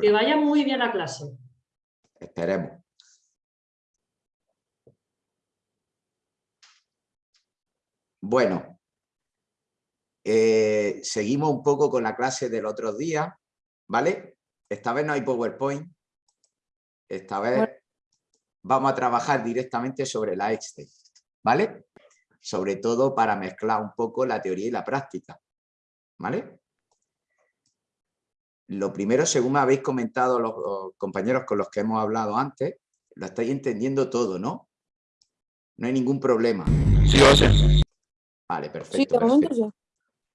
Que vaya muy bien a clase. Esperemos. Bueno, eh, seguimos un poco con la clase del otro día, ¿vale? Esta vez no hay PowerPoint. Esta vez vamos a trabajar directamente sobre la Excel, ¿vale? Sobre todo para mezclar un poco la teoría y la práctica, ¿vale? Lo primero, según me habéis comentado los, compañeros con los que hemos hablado antes, lo estáis entendiendo todo, ¿no? No hay ningún problema. Sí, lo sé. Vale, perfecto. perfecto.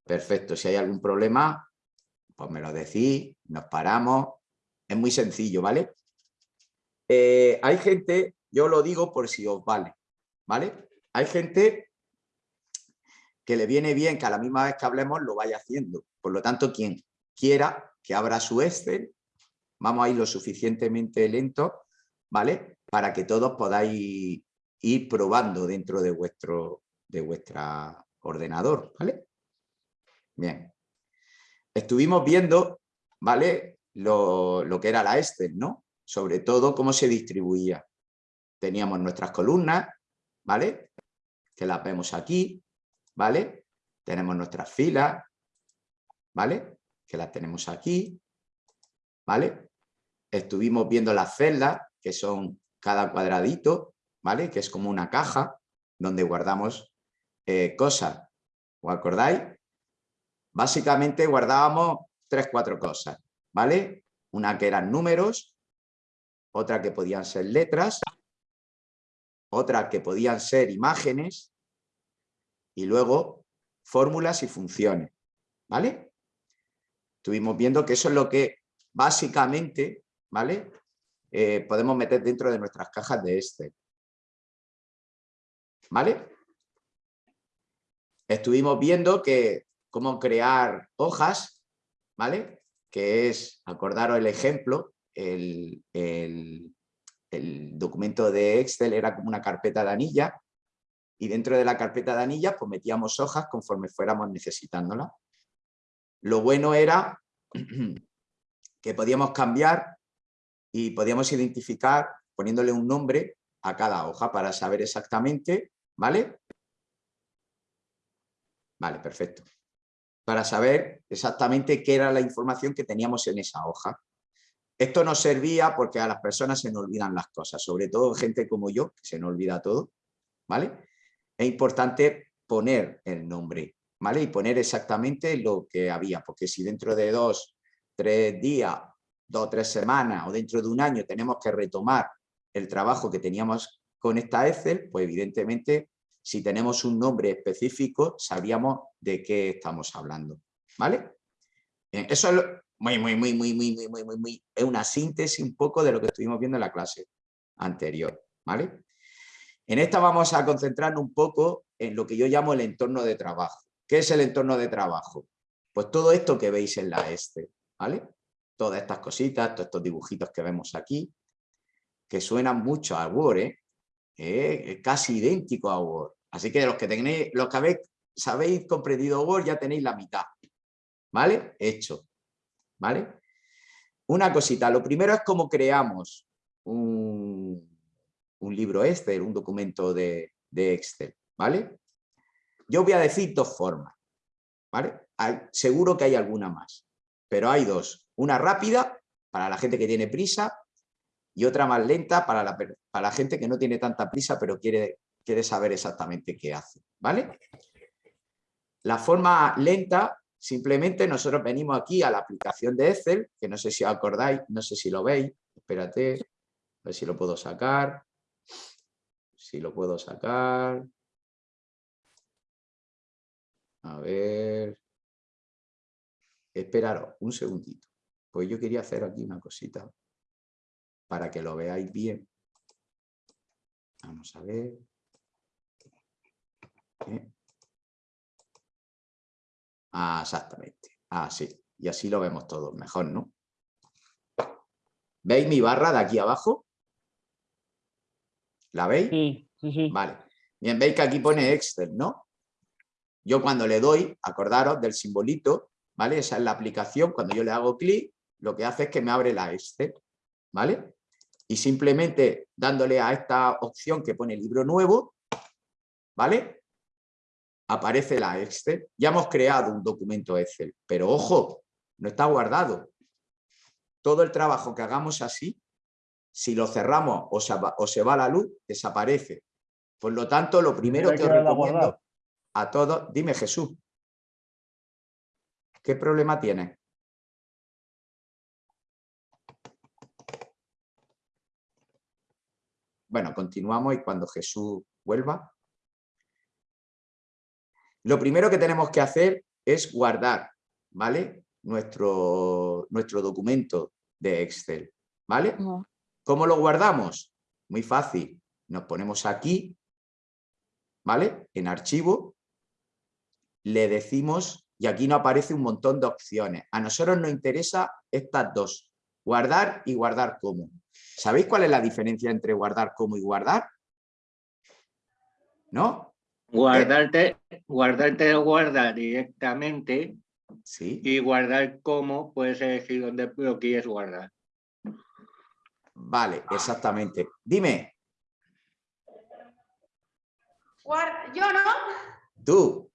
perfecto. Si hay algún problema, pues me lo decís, nos paramos. Es muy sencillo, ¿vale? Eh, hay gente, yo lo digo por si os vale, ¿vale? Hay gente que le viene bien que a la misma vez que hablemos lo vaya haciendo. Por lo tanto, quien quiera que abra su Excel, vamos a ir lo suficientemente lento, ¿vale? Para que todos podáis ir probando dentro de vuestro de ordenador, ¿vale? Bien. Estuvimos viendo, ¿vale? Lo, lo que era la Excel, ¿no? sobre todo cómo se distribuía. Teníamos nuestras columnas, ¿vale? Que las vemos aquí, ¿vale? Tenemos nuestras filas, ¿vale? Que las tenemos aquí, ¿vale? Estuvimos viendo las celdas, que son cada cuadradito, ¿vale? Que es como una caja donde guardamos eh, cosas. ¿Os acordáis? Básicamente guardábamos tres, cuatro cosas, ¿vale? Una que eran números, otra que podían ser letras, otra que podían ser imágenes y luego fórmulas y funciones, ¿vale? Estuvimos viendo que eso es lo que básicamente, ¿vale? Eh, podemos meter dentro de nuestras cajas de Excel. ¿Vale? Estuvimos viendo que cómo crear hojas, ¿vale? Que es, acordaros el ejemplo, el, documento de Excel era como una carpeta de anilla y dentro de la carpeta de anillas pues metíamos hojas conforme fuéramos necesitándolas. Lo bueno era que podíamos cambiar y podíamos identificar poniéndole un nombre a cada hoja para saber exactamente, ¿vale? Vale, perfecto. Para saber exactamente qué era la información que teníamos en esa hoja. Esto nos servía porque a las personas se nos olvidan las cosas, sobre todo gente como yo, que se nos olvida todo, ¿vale? Es importante poner el nombre, ¿vale? Y poner exactamente lo que había, porque si dentro de dos, tres días, dos tres semanas o dentro de un año tenemos que retomar el trabajo que teníamos con esta Excel, pues evidentemente si tenemos un nombre específico sabríamos de qué estamos hablando, ¿vale? Eso es muy, muy, muy, muy, muy, muy, muy, muy, muy, es una síntesis un poco de lo que estuvimos viendo en la clase anterior, ¿vale? En esta vamos a concentrarnos un poco en lo que yo llamo el entorno de trabajo. ¿Qué es el entorno de trabajo? Pues todo esto que veis en la este, ¿vale? Todas estas cositas, todos estos dibujitos que vemos aquí, que suenan mucho a Word, ¿eh? ¿eh? casi idéntico a Word. Así que los que tenéis, los que habéis, sabéis comprendido Word ya tenéis la mitad, ¿vale? Hecho. ¿vale? Una cosita, lo primero es cómo creamos un, libro Excel, un documento de, Excel, ¿vale? Yo voy a decir dos formas, ¿vale? seguro que hay alguna más, pero hay dos. Una rápida, para la gente que tiene prisa, y otra más lenta para la, para la gente que no tiene tanta prisa, pero quiere, quiere saber exactamente qué hace, ¿vale? La forma lenta Simplemente nosotros venimos aquí a la aplicación de Excel, que no sé si os acordáis, no sé si lo veis, espérate, a ver si lo puedo sacar, si lo puedo sacar, a ver, esperaros un segundito, pues yo quería hacer aquí una cosita para que lo veáis bien. Vamos a ver. Eh, Ah, exactamente. Ah, sí. Y así lo vemos todos mejor, ¿no? ¿Veis mi barra de aquí abajo? ¿La veis? Sí, sí, sí. Vale. Bien, veis que aquí pone Excel, ¿no? Yo cuando le doy, acordaros del simbolito, ¿vale? Esa es la aplicación, cuando yo le hago clic, lo que hace es que me abre la Excel, ¿vale? Y simplemente dándole a esta opción que pone libro nuevo, ¿vale? Aparece la Excel. Ya hemos creado un documento Excel, pero ojo, no está guardado. Todo el trabajo que hagamos así, si lo cerramos o se, va, o se va la luz, desaparece. Por lo tanto, lo primero que os recomiendo a todos, dime Jesús, ¿qué problema tienes? Bueno, continuamos y cuando Jesús vuelva. Lo primero que tenemos que hacer es guardar, ¿vale? Nuestro, nuestro documento de Excel, ¿vale? ¿Cómo lo guardamos? Muy fácil. Nos ponemos aquí, ¿vale? En archivo, le decimos, y aquí nos aparece un montón de opciones. A nosotros nos interesa estas dos, guardar y guardar como. ¿Sabéis cuál es la diferencia entre guardar como y guardar? ¿No? Guardarte, guardarte lo guarda directamente Sí. y guardar como puedes elegir dónde lo quieres guardar. Vale, exactamente. Dime, Yo no. tú,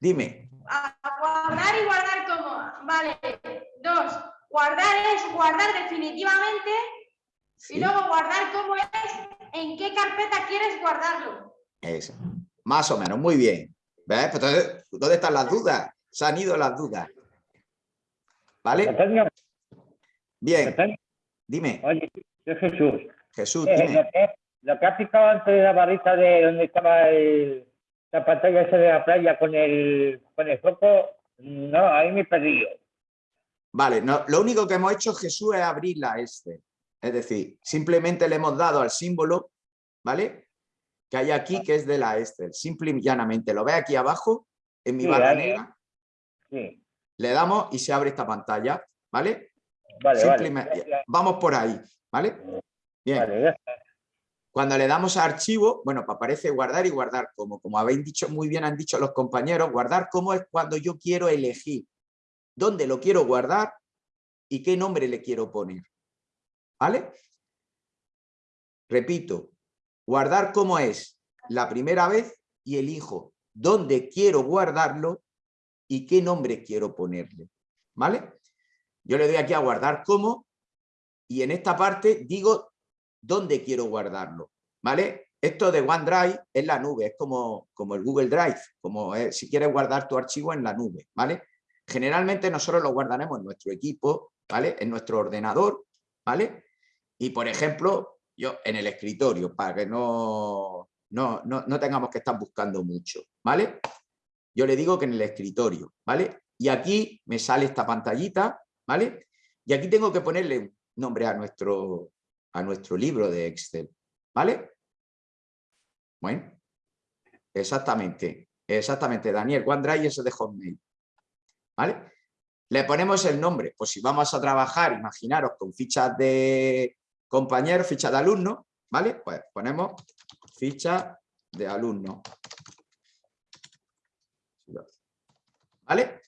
dime. A guardar y guardar como. Vale. Dos. Guardar es guardar definitivamente. Sí, Y luego guardar como es en qué carpeta quieres guardarlo. eso. Más o menos, muy bien. ¿Ves? Pues entonces, ¿Dónde están las dudas? Se han ido las dudas. ¿Vale? Bien, dime, oye, yo Jesús. Jesús, Eh, dime. lo, que, lo que has picado antes de la barrita de donde estaba el- la pantalla esa de la playa con el, con el foco, no, ahí me he perdido. Vale, no, lo único que hemos hecho, Jesús, es abrir la Excel. Es decir, simplemente le hemos dado al símbolo, ¿vale? Que hay aquí, que es de la Excel. Simple y llanamente. Lo ve aquí abajo, en mi Sí, barra negra. Sí, Le damos y se abre esta pantalla, ¿vale? vale, vale. Vamos por ahí, ¿vale? Bien. Vale, ya está. Cuando le damos a archivo, bueno, pues aparece guardar y guardar como. Como habéis dicho muy bien, han dicho los compañeros, guardar como es cuando yo quiero elegir dónde lo quiero guardar y qué nombre le quiero poner. ¿Vale? Repito, guardar como es la primera vez y elijo dónde quiero guardarlo y qué nombre quiero ponerle. ¿Vale? Yo le doy aquí a guardar como y en esta parte digo dónde quiero guardarlo, ¿vale? Esto de OneDrive es la nube, es como, como el Google Drive, como es- si quieres guardar tu archivo en la nube, ¿vale? Generalmente nosotros lo guardaremos en nuestro equipo, ¿vale? En nuestro ordenador, ¿vale? Y por ejemplo, yo en el escritorio, para que no, no, no, no tengamos que estar buscando mucho, ¿vale? Yo le digo que en el escritorio, ¿vale? Y aquí me sale esta pantallita, ¿vale? Y aquí tengo que ponerle nombre a nuestro, a nuestro libro de Excel, ¿vale? Bueno, exactamente, exactamente, Daniel, OneDrive es de Hotmail, ¿vale? Le ponemos el nombre, pues si vamos a trabajar, imaginaros, con fichas de compañeros, fichas de alumnos, ¿vale? Pues ponemos ficha de alumno. ¿Vale?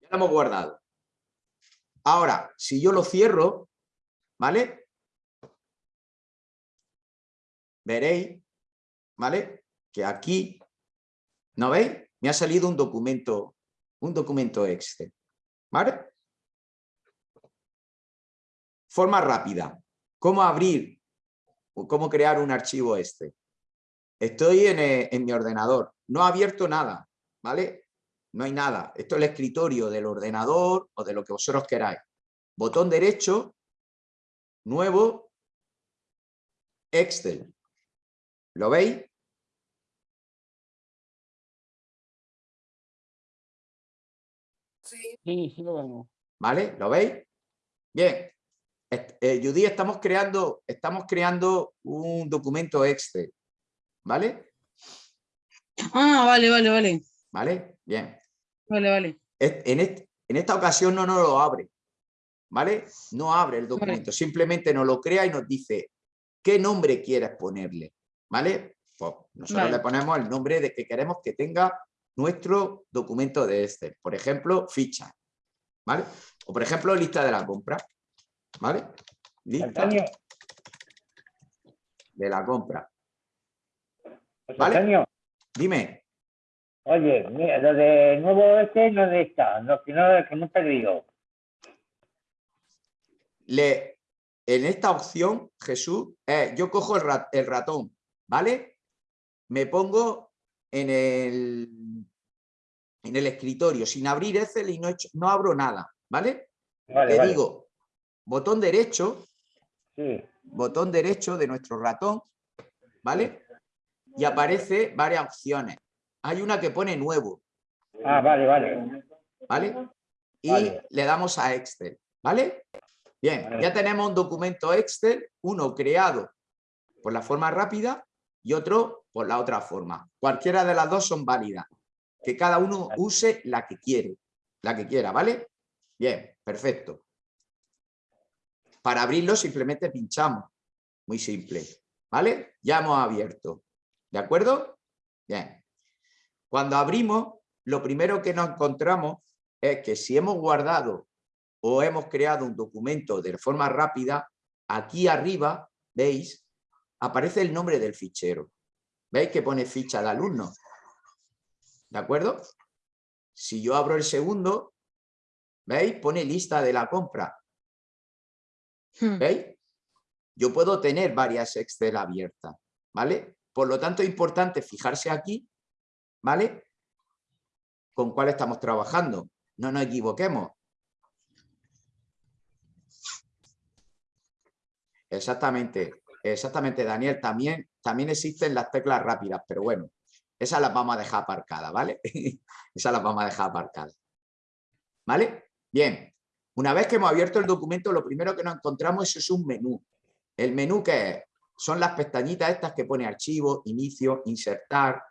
Ya lo hemos guardado. Ahora, si yo lo cierro, ¿vale? Veréis, ¿vale? Que aquí, ¿no veis? Me ha salido un documento, un documento Excel, ¿vale? Forma rápida. ¿Cómo abrir o cómo crear un archivo este? Estoy en, eh, en mi ordenador, no he abierto nada, ¿vale? No hay nada. Esto es el escritorio del ordenador o de lo que vosotros queráis. Botón derecho, nuevo, Excel. ¿Lo veis? Sí, sí lo vemos. ¿Vale? ¿Lo veis? Bien. Eh, Judy, estamos creando, estamos creando un documento Excel. ¿Vale? Ah, vale, vale, vale. ¿Vale? Bien. Vale, vale. En, est- en esta ocasión no nos lo abre. ¿Vale? No abre el documento. Simplemente nos lo crea y nos dice qué nombre quieres ponerle. ¿Vale? Pues nosotros Vale. le ponemos el nombre de que queremos que tenga nuestro documento de Excel. Por ejemplo, ficha. ¿vale? O por ejemplo, lista de la compra, ¿vale? Lista Antonio, de la compra. José Vale. Antonio, Dime, oye, mira, lo de nuevo este no está, no, que no, que he perdido. le, en esta opción, Jesús, eh, yo cojo el, ra- el ratón, ¿vale? Me pongo en el, en el escritorio sin abrir Excel y no, he hecho- no abro nada, ¿vale? Vale, Le vale. digo, botón derecho, Sí, botón derecho de nuestro ratón, ¿vale? Y aparece varias opciones. Hay una que pone nuevo, ah, vale, vale. ¿vale? Y Vale. le damos a Excel, ¿vale? Bien, Vale. ya tenemos un documento Excel, uno creado por la forma rápida y otro por la otra forma. Cualquiera de las dos son válidas. Que cada uno use la que quiere, la que quiera, ¿vale? Bien, perfecto. Para abrirlo simplemente pinchamos. Muy simple, ¿vale? Ya hemos abierto. ¿De acuerdo? Bien. Cuando abrimos, lo primero que nos encontramos es que si hemos guardado o hemos creado un documento de forma rápida, aquí arriba, ¿veis? Aparece el nombre del fichero. ¿Veis que pone ficha de alumno? ¿De acuerdo? Si yo abro el segundo, ¿veis? Pone lista de la compra. Hmm. ¿Veis? Yo puedo tener varias Excel abiertas, ¿vale? Por lo tanto, es importante fijarse aquí, ¿vale? Con cuál estamos trabajando. No nos equivoquemos. Exactamente, exactamente, Daniel. También, también existen las teclas rápidas, pero bueno, esas las vamos a dejar aparcadas, ¿vale? esas las vamos a dejar aparcadas. ¿Vale? Bien, una vez que hemos abierto el documento, lo primero que nos encontramos es un menú. ¿El menú qué es? Son las pestañitas estas que pone archivo, inicio, insertar,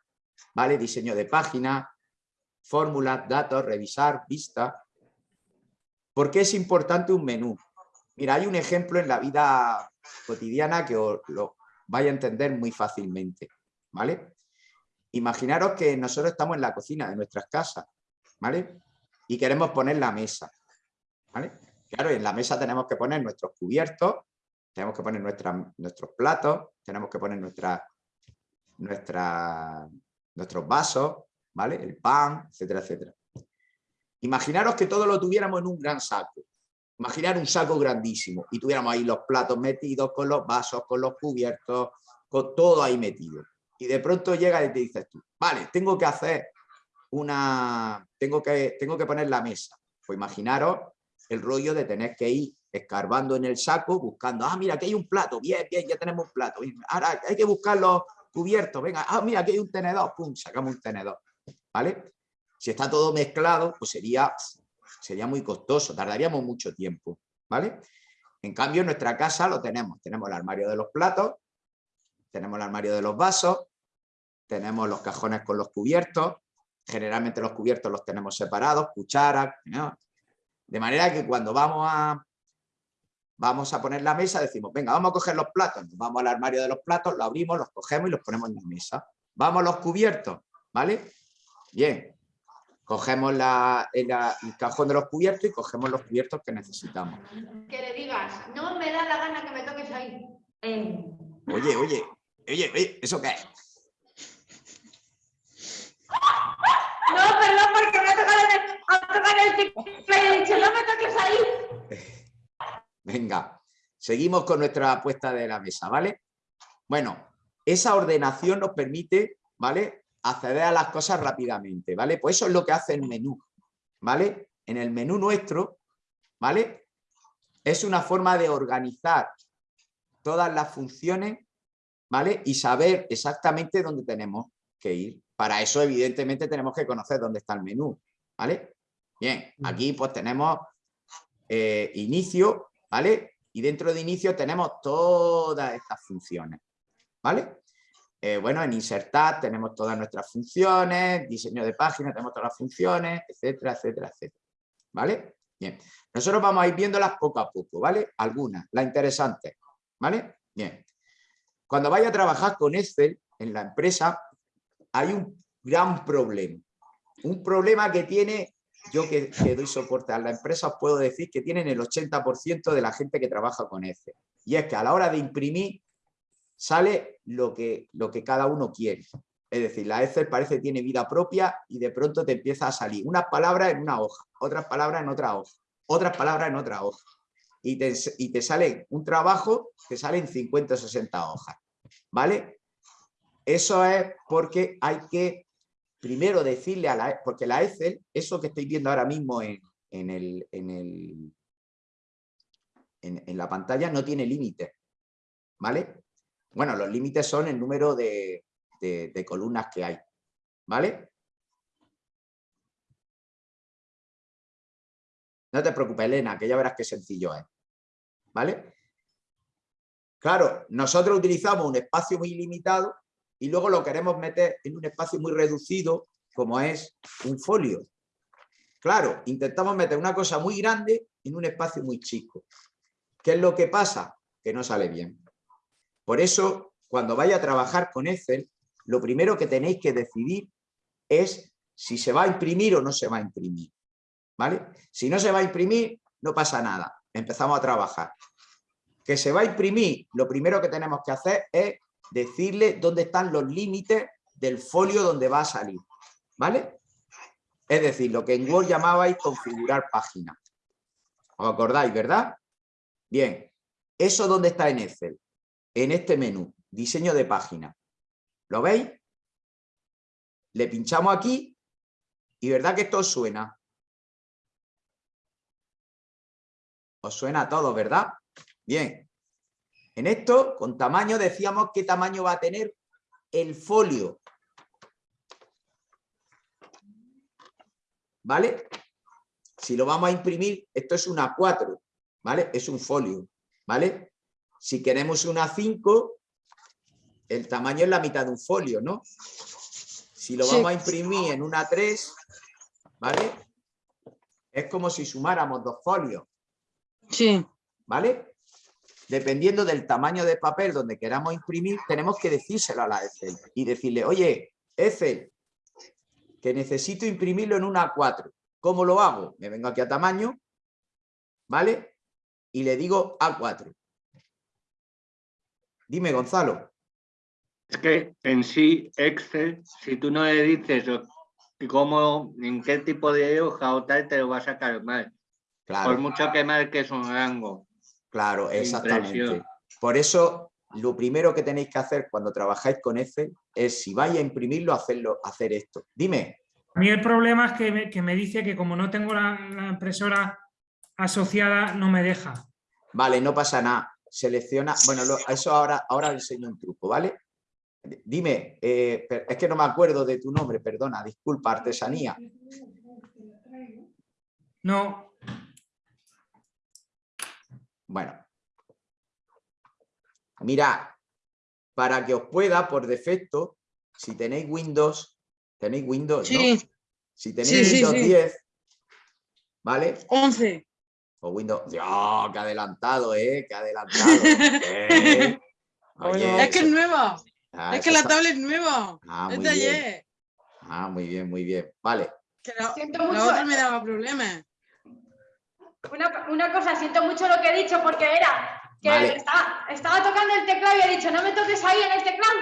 ¿vale? Diseño de página, fórmulas, datos, revisar, vista. ¿Por qué es importante un menú? Mira, hay un ejemplo en la vida cotidiana que os lo vaya a entender muy fácilmente, ¿vale? Imaginaros que nosotros estamos en la cocina de nuestras casas, ¿vale? Y queremos poner la mesa, ¿vale? Claro, en la mesa tenemos que poner nuestros cubiertos, tenemos que poner nuestra- nuestros platos, tenemos que poner nuestra, nuestra, nuestros vasos, ¿vale? El pan, etcétera, etcétera. Imaginaros que todo lo tuviéramos en un gran saco. Imaginar un saco grandísimo y tuviéramos ahí los platos metidos con los vasos, con los cubiertos, con todo ahí metido. Y de pronto llega y te dices tú, vale, tengo que hacer una, tengo que, tengo que poner la mesa. Pues imaginaros el rollo de tener que ir escarbando en el saco, buscando, ah, mira, aquí hay un plato, bien, bien, ya tenemos un plato. Ahora hay que buscar los cubiertos, venga, ah, mira, aquí hay un tenedor, pum, sacamos un tenedor. ¿Vale? Si está todo mezclado, pues sería, sería muy costoso, tardaríamos mucho tiempo, ¿vale? En cambio, en nuestra casa lo tenemos. Tenemos el armario de los platos, tenemos el armario de los vasos, tenemos los cajones con los cubiertos, generalmente los cubiertos los tenemos separados, cucharas. De manera que cuando vamos a, vamos a poner la mesa, decimos, venga, vamos a coger los platos, Nos vamos al armario de los platos, lo abrimos, los cogemos y los ponemos en la mesa. Vamos a los cubiertos, ¿vale? Bien, cogemos la- el, cajón de los cubiertos y cogemos los cubiertos que necesitamos. Que le digas, no me da la gana que me toques ahí. Eh, Oye, oye, oye, oye, ¿eso qué es? No, perdón, porque me ha tocado el, ha tocado el y he dicho, no me toques ahí. Venga, seguimos con nuestra apuesta de la mesa, ¿vale? Bueno, esa ordenación nos permite, ¿vale? Acceder a las cosas rápidamente, ¿vale? Pues eso es lo que hace el menú, ¿vale? En el menú nuestro, ¿vale? Es una forma de organizar todas las funciones, ¿vale? Y saber exactamente dónde tenemos que ir. Para eso, evidentemente, tenemos que conocer dónde está el menú, ¿vale? Bien, aquí pues tenemos eh, inicio, ¿vale? Y dentro de inicio tenemos todas estas funciones, ¿vale? Eh, bueno, en insertar tenemos todas nuestras funciones, diseño de página tenemos todas las funciones, etcétera, etcétera, etcétera, ¿vale? Bien, nosotros vamos a ir viéndolas poco a poco, ¿vale? Algunas, las interesantes, ¿vale? Bien, cuando vaya a trabajar con Excel en la empresa, hay un gran problema, un problema que tiene yo que, doy soporte a la empresa, puedo decir que tienen el 80% de la gente que trabaja con Excel. Y es que a la hora de imprimir sale lo que, lo que cada uno quiere. Es decir, la Excel parece que tiene vida propia y de pronto te empieza a salir unas palabras en una hoja, otras palabras en otra hoja, otras palabras en otra hoja. Y te, y te sale un trabajo que sale en 50 o 60 hojas. ¿Vale? Eso es porque hay que primero decirle a la... Porque la Excel, eso que estoy viendo ahora mismo en, en, el, en, el, en, la pantalla, no tiene límite. ¿Vale? Bueno, los límites son el número de, de, de columnas que hay. ¿Vale? No te preocupes, Elena, que ya verás qué sencillo es. ¿Vale? Claro, nosotros utilizamos un espacio muy limitado y luego lo queremos meter en un espacio muy reducido, como es un folio. Claro, intentamos meter una cosa muy grande en un espacio muy chico. ¿Qué es lo que pasa? Que no sale bien. Por eso, cuando vaya a trabajar con Excel, lo primero que tenéis que decidir es si se va a imprimir o no se va a imprimir. ¿Vale? Si no se va a imprimir, no pasa nada. Empezamos a trabajar. Que se va a imprimir, lo primero que tenemos que hacer es decirle dónde están los límites del folio donde va a salir. ¿Vale? Es decir, lo que en Word llamabais configurar página. ¿Os acordáis, verdad? Bien. ¿Eso dónde está en Excel? En este menú, diseño de página. ¿Lo veis? Le pinchamos aquí y ¿verdad que esto os suena? Os suena a todos, ¿verdad? Bien. En esto, con tamaño, decíamos qué tamaño va a tener el folio. ¿Vale? Si lo vamos a imprimir, esto es una 4, ¿vale? Es un folio, ¿vale? Si queremos una 5, el tamaño es la mitad de un folio, ¿no? Si lo vamos a imprimir en una 3, ¿vale? Es como si sumáramos dos folios. Sí. ¿Vale? Dependiendo del tamaño de papel donde queramos imprimir, tenemos que decírselo a la Excel y decirle, oye, Excel, que necesito imprimirlo en una 4. ¿Cómo lo hago? Me vengo aquí a tamaño, ¿vale? Y le digo A4. Dime, Gonzalo. Es que en sí, Excel, si tú no le dices cómo, en qué tipo de hoja o tal, te lo va a sacar mal. Claro. Por mucho que marques un rango. Claro, exactamente. Por eso, lo primero que tenéis que hacer cuando trabajáis con Excel es, si vais a imprimirlo, hacerlo, hacer esto. Dime. A mí el problema es que me, que me dice que como no tengo la, la impresora asociada, no me deja. Vale, no pasa nada. Selecciona, bueno, lo- eso ahora, ahora le enseño un truco, ¿vale? Dime, eh, es que no me acuerdo de tu nombre, perdona, disculpa, artesanía. No, Bueno. Mirad, para que os pueda, por defecto, si tenéis Windows, tenéis Windows, ¿no? Si tenéis Sí, Windows sí. 10, ¿vale? 11. O Windows... ¡Dios, qué adelantado, eh! ¡Qué adelantado! Eh, oye, es que es nueva. ah, es que la está- tablet es nueva. Ah, es muy de ayer. Ah, muy bien, muy bien. Vale. Que la, Siento la mucho. otra me daba problemas. Una, una cosa, siento mucho lo que he dicho porque era que Vale. estaba, estaba tocando el teclado y he dicho, no me toques ahí en el teclado.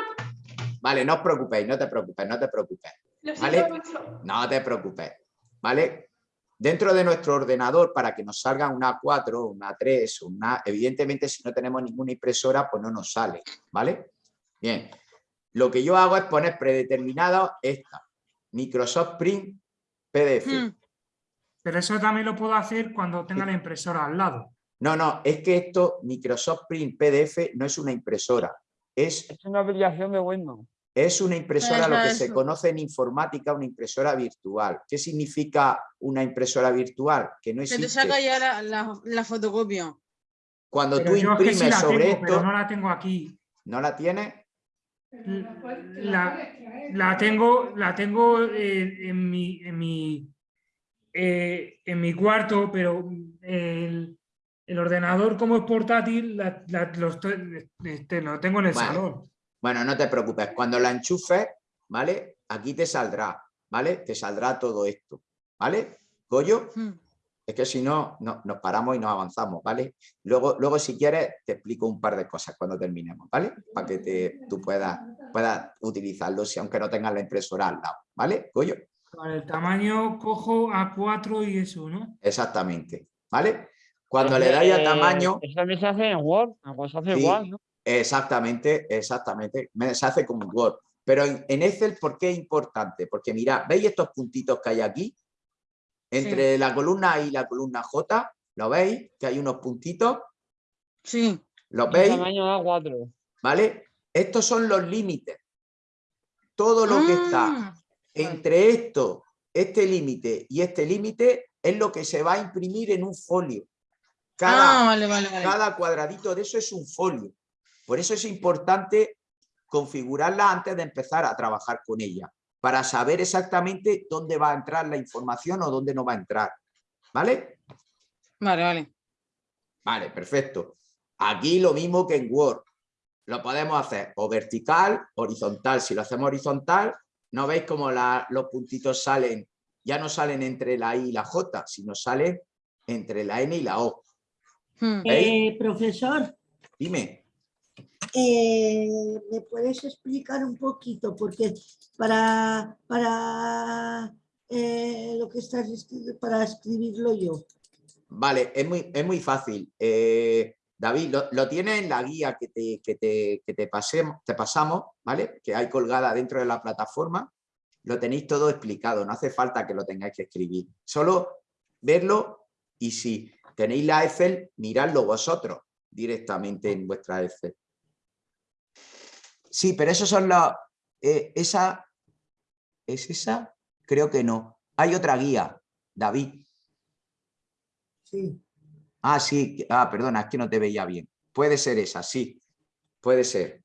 Vale, no os preocupéis, no te preocupes, no te preocupes. Lo siento Vale. mucho. No te preocupes, ¿vale? Dentro de nuestro ordenador, para que nos salga una 4, una 3, una... Evidentemente, si no tenemos ninguna impresora, pues no nos sale, ¿vale? Bien. Lo que yo hago es poner predeterminada esta, Microsoft Print PDF. Hmm. Pero eso también lo puedo hacer cuando tenga la impresora al lado. No, no, es que esto, Microsoft Print PDF, no es una impresora, es Es una aplicación de Windows. Es una impresora, lo Eso, que se conoce en informática, una impresora virtual. ¿Qué significa una impresora virtual? Que no Que te existe. saca ya la, la, la fotocopia. Cuando Pero tú yo es que imprimes sí la sobre tengo, esto, pero no la tengo aquí. ¿no la tienes? La, la tengo, la tengo eh, en mi, en mi, eh, en mi cuarto, pero el, el ordenador como es portátil la- la- lo, estoy- este, lo tengo en el Bueno. salón. Bueno, no te preocupes. Cuando la enchufes, ¿vale? Aquí te saldrá, ¿vale? Te saldrá todo esto, ¿vale? Goyo, Hmm. es que si no, no, nos paramos y nos avanzamos, ¿vale? Luego, luego, si quieres, te explico un par de cosas cuando terminemos, ¿vale? Para que te, tú puedas, puedas utilizarlo, si, aunque no tengas la impresora al lado, ¿vale? Goyo, Vale, el tamaño cojo A4 y eso, ¿no? exactamente, ¿vale? Cuando le dais a Eh, tamaño, Eso también se hace en Word. En Word se hace Sí. igual, ¿no? exactamente, exactamente, me- se hace con Word. Pero en, en Excel, ¿por qué es importante? Porque mirad, ¿veis estos puntitos que hay aquí? Entre la columna A y la columna J, ¿lo veis? Que hay unos puntitos, Sí. ¿los El veis? tamaño A4. ¿Vale? Estos son los límites. Todo lo que está Ah, entre esto, este límite y este límite es lo que se va a imprimir en un folio. Cada, Ah, vale, vale, vale. cada cuadradito de eso es un folio. Por eso es importante configurarla antes de empezar a trabajar con ella, para saber exactamente dónde va a entrar la información o dónde no va a entrar. ¿Vale? Vale, vale. Vale, perfecto. Aquí lo mismo que en Word. Lo podemos hacer o vertical, horizontal. Si lo hacemos horizontal, ¿no veis cómo la- los puntitos salen? Ya no salen entre la I y la J, sino salen entre la N y la O. Hmm. Eh, profesor, Dime. eh, ¿me puedes explicar un poquito? Porque para, para eh, lo que estás para escribirlo yo. Vale, es muy, es muy fácil. Eh, David, lo, tienes en la guía que te, que te, que te, pasemos, te pasamos, ¿vale? Que hay colgada dentro de la plataforma. Lo tenéis todo explicado, no hace falta que lo tengáis que escribir. Solo verlo y si tenéis la Excel, miradlo vosotros directamente en vuestra Excel. Sí, pero esos son los... eh, esa... ¿Es esa? Creo que no. Hay otra guía, David. Sí. Ah, sí, ah, perdona, es que no te veía bien. Puede ser esa, sí, puede ser.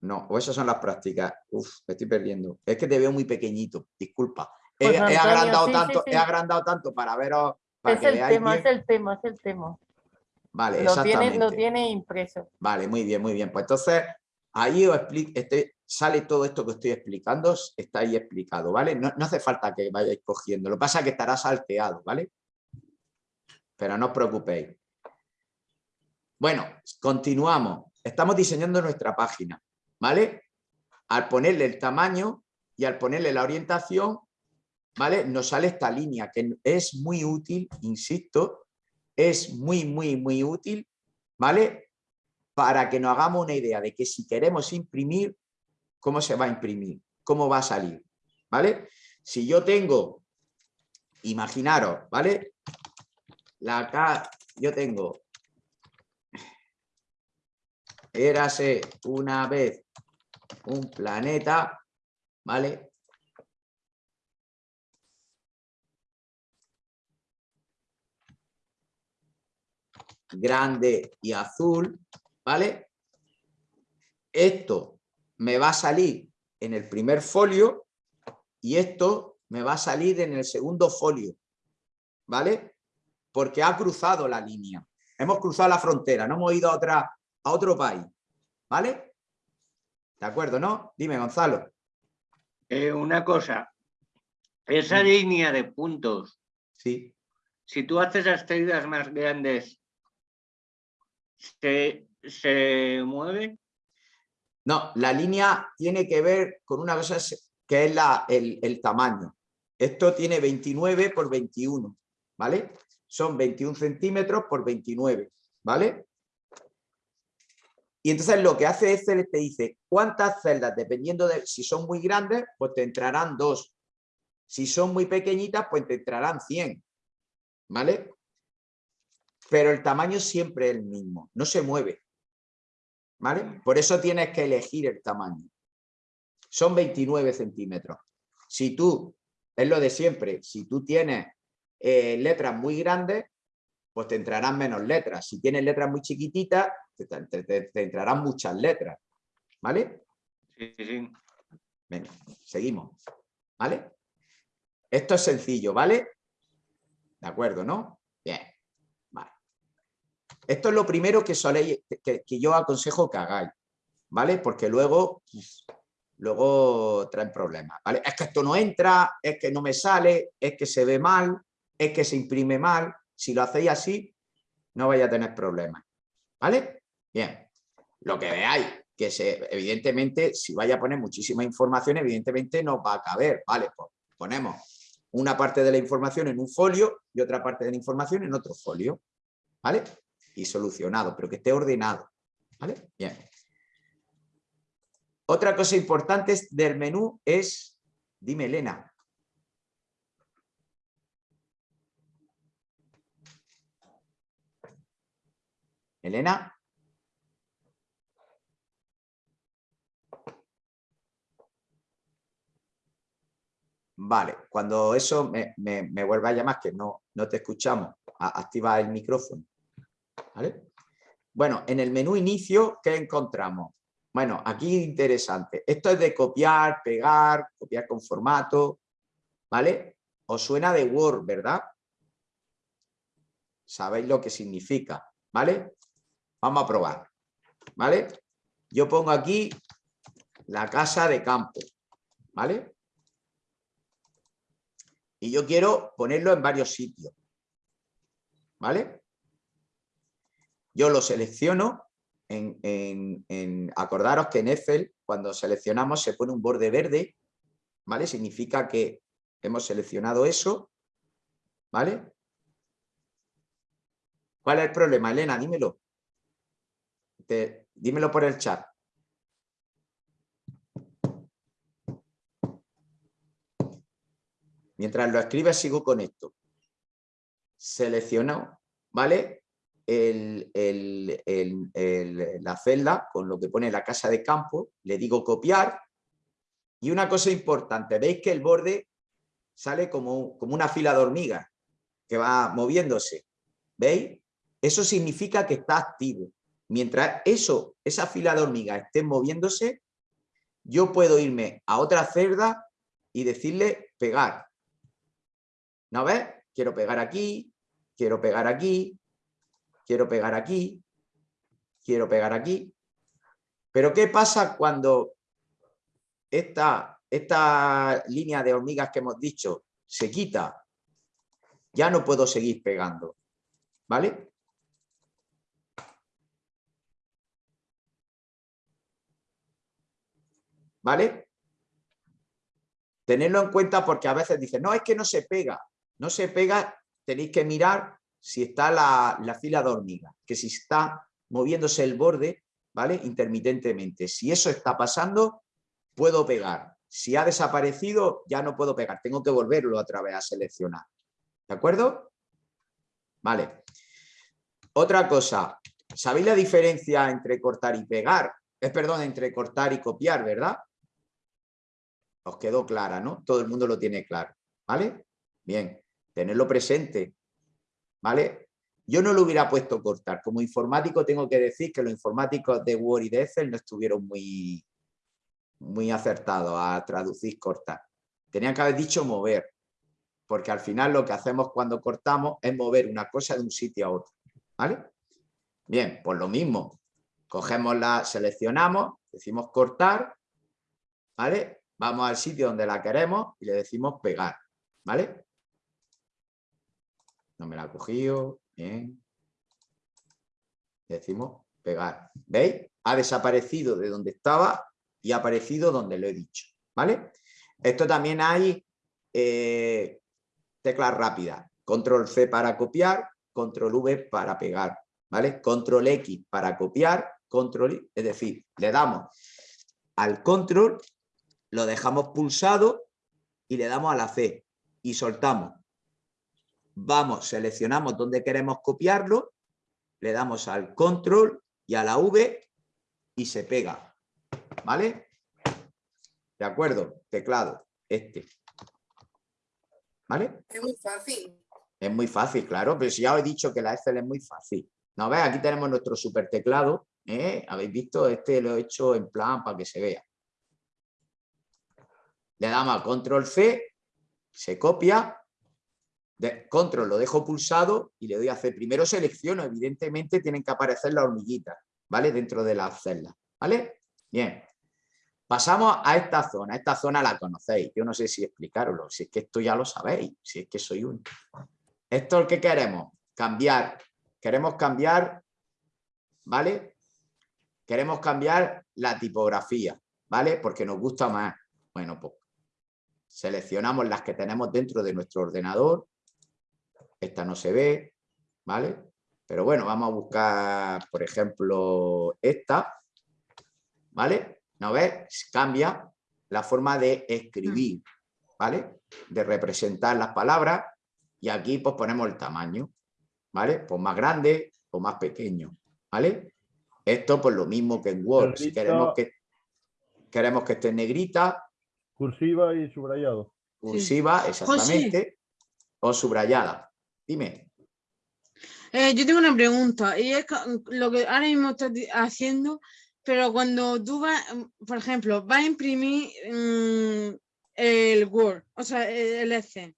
No, o esas son las prácticas. Uf, me estoy perdiendo. Es que te veo muy pequeñito, disculpa. He, Pues, he Antonio, agrandado sí, tanto, sí. he agrandado tanto para veros, para Es que el tema, bien. es el tema, es el tema. Vale, Lo tiene, exactamente. lo tiene impreso. Vale, muy bien, muy bien. Pues entonces, ahí os explico, este, sale todo esto que estoy explicando, está ahí explicado, ¿vale? No, no hace falta que vayáis cogiendo. Lo que pasa es que estará salteado, ¿vale? Pero no os preocupéis. Bueno, continuamos. Estamos diseñando nuestra página, ¿vale? Al ponerle el tamaño y al ponerle la orientación, ¿vale? Nos sale esta línea que es muy útil, insisto, es muy, muy, muy útil, ¿vale? Para que nos hagamos una idea de que si queremos imprimir, ¿cómo se va a imprimir? ¿Cómo va a salir? ¿Vale? Si yo tengo, imaginaros, ¿vale? La acá, yo tengo, érase una vez un planeta, ¿vale? grande y azul, ¿vale? Esto me va a salir en el primer folio y esto me va a salir en el segundo folio, ¿vale? Porque ha cruzado la línea. Hemos cruzado la frontera, no hemos ido a, otra, a otro país, ¿vale? ¿De acuerdo, no? Dime, Gonzalo. Eh, una cosa, esa Mm. línea de puntos, Sí. si tú haces las celdas más grandes, ¿se, se mueve? No, la línea tiene que ver con una cosa que es la, el, el tamaño. Esto tiene 29 por 21, ¿vale? Son 21 centímetros por 29, ¿vale? Y entonces lo que hace Excel te dice cuántas celdas, dependiendo de si son muy grandes, pues te entrarán dos. Si son muy pequeñitas, pues te entrarán 100, ¿vale? Pero el tamaño siempre es el mismo, no se mueve. ¿Vale? Por eso tienes que elegir el tamaño. Son 29 centímetros. Si tú, es lo de siempre, si tú tienes eh, letras muy grandes, pues te entrarán menos letras. Si tienes letras muy chiquititas, te, te- te- te entrarán muchas letras. ¿Vale? Sí, sí, sí. Venga, seguimos. ¿Vale? Esto es sencillo, ¿vale? De acuerdo, ¿no? Bien. Vale. Esto es lo primero que, soléis, que, que yo aconsejo que hagáis, ¿vale? Porque luego luego traen problemas. ¿vale? Es que esto no entra, es que no me sale, es que se ve mal, es que se imprime mal. Si lo hacéis así, no vais a tener problemas. ¿Vale? Bien. Lo que veáis, que evidentemente, si vaya a poner muchísima información, evidentemente no va a caber. ¿Vale? Pues ponemos una parte de la información en un folio y otra parte de la información en otro folio. ¿Vale? Y solucionado, pero que esté ordenado. ¿Vale? Bien. Otra cosa importante del menú es, dime Elena. Elena. Vale, cuando eso me, vuelva a llamar, que no, no te escuchamos, activa el micrófono. ¿Vale? Bueno, en el menú inicio, ¿qué encontramos? Bueno, aquí interesante. Esto es de copiar, pegar, copiar con formato, ¿vale? Os suena de Word, ¿verdad? Sabéis lo que significa, ¿vale? Vamos a probar, ¿vale? Yo pongo aquí la casa de campo, ¿vale? Y yo quiero ponerlo en varios sitios, ¿vale? Yo lo selecciono en, acordaros que en Excel, cuando seleccionamos, se pone un borde verde, ¿vale? Significa que hemos seleccionado eso, ¿vale? ¿Cuál es el problema, Elena? Dímelo. Dímelo por el chat. Mientras lo escribes sigo con esto. Selecciono, ¿vale? la celda con lo que pone la casa de campo, le digo copiar y una cosa importante, veis que el borde sale como, como una fila de hormigas que va moviéndose, ¿veis? Eso significa que está activo. Mientras eso, esa fila de hormigas esté moviéndose, yo puedo irme a otra celda y decirle pegar. ¿No ves? Quiero pegar aquí, quiero pegar aquí, quiero pegar aquí, quiero pegar aquí. Pero ¿qué pasa cuando esta, esta línea de hormigas que hemos dicho se quita? Ya no puedo seguir pegando, ¿vale? ¿Vale? Tenerlo en cuenta porque a veces dicen, no, es que no se pega. No se pega, tenéis que mirar si está la, fila de hormigas, que si está moviéndose el borde, ¿vale? Intermitentemente. Si eso está pasando, puedo pegar. Si ha desaparecido, ya no puedo pegar. Tengo que volverlo otra vez a seleccionar. ¿De acuerdo? Vale. Otra cosa. ¿Sabéis la diferencia entre cortar y pegar? Es, perdón, entre cortar y copiar, ¿verdad? Os quedó clara, ¿no? Todo el mundo lo tiene claro. ¿Vale? Bien. Tenerlo presente. ¿vale? Yo no lo hubiera puesto cortar. Como informático tengo que decir que los informáticos de Word y de Excel no estuvieron muy, muy acertados a traducir cortar. Tenían que haber dicho mover, porque al final lo que hacemos cuando cortamos es mover una cosa de un sitio a otro. ¿Vale? Bien, pues lo mismo. Cogemos la, seleccionamos, decimos cortar, ¿vale? Vamos al sitio donde la queremos y le decimos pegar, ¿vale? No me la ha cogido. Bien. Decimos pegar. ¿Veis? Ha desaparecido de donde estaba y ha aparecido donde lo he dicho. ¿Vale? Esto también hay eh, teclas rápidas. Control C para copiar, control V para pegar. ¿Vale? Control X para copiar, control. Es decir, le damos al control, lo dejamos pulsado y le damos a la C y soltamos vamos, seleccionamos dónde queremos copiarlo, le damos al control y a la V y se pega. ¿Vale? De acuerdo, teclado, este. ¿Vale? Es muy fácil. Es muy fácil, claro, pero si ya os he dicho que la Excel es muy fácil. ¿No ves? Aquí tenemos nuestro super teclado. ¿eh? ¿Habéis visto? Este lo he hecho en plan para que se vea. Le damos a control C, se copia control lo dejo pulsado y le doy a hacer. Primero selecciono, evidentemente tienen que aparecer las hormiguitas, ¿vale? Dentro de las celdas, ¿vale? Bien. Pasamos a esta zona. Esta zona la conocéis. Yo no sé si explicaroslo. Si es que esto ya lo sabéis. Si es que soy un... Esto es lo que queremos. Cambiar. Queremos cambiar, ¿vale? Queremos cambiar la tipografía, ¿vale? Porque nos gusta más. Bueno, pues seleccionamos las que tenemos dentro de nuestro ordenador. Esta no se ve, ¿vale? Pero bueno, vamos a buscar, por ejemplo, esta, ¿vale? ¿No ves? Cambia la forma de escribir, ¿vale? De representar las palabras y aquí pues ponemos el tamaño, ¿vale? Pues más grande o más pequeño, ¿vale? Esto pues lo mismo que en Word, si queremos que, queremos que esté en negrita, Cursiva y subrayado. cursiva, exactamente, o subrayada. Dime. Eh, yo tengo una pregunta, y es lo que ahora mismo estás haciendo, pero cuando tú vas, mm, por ejemplo, vas a imprimir mm, el Word, o sea, el el EC,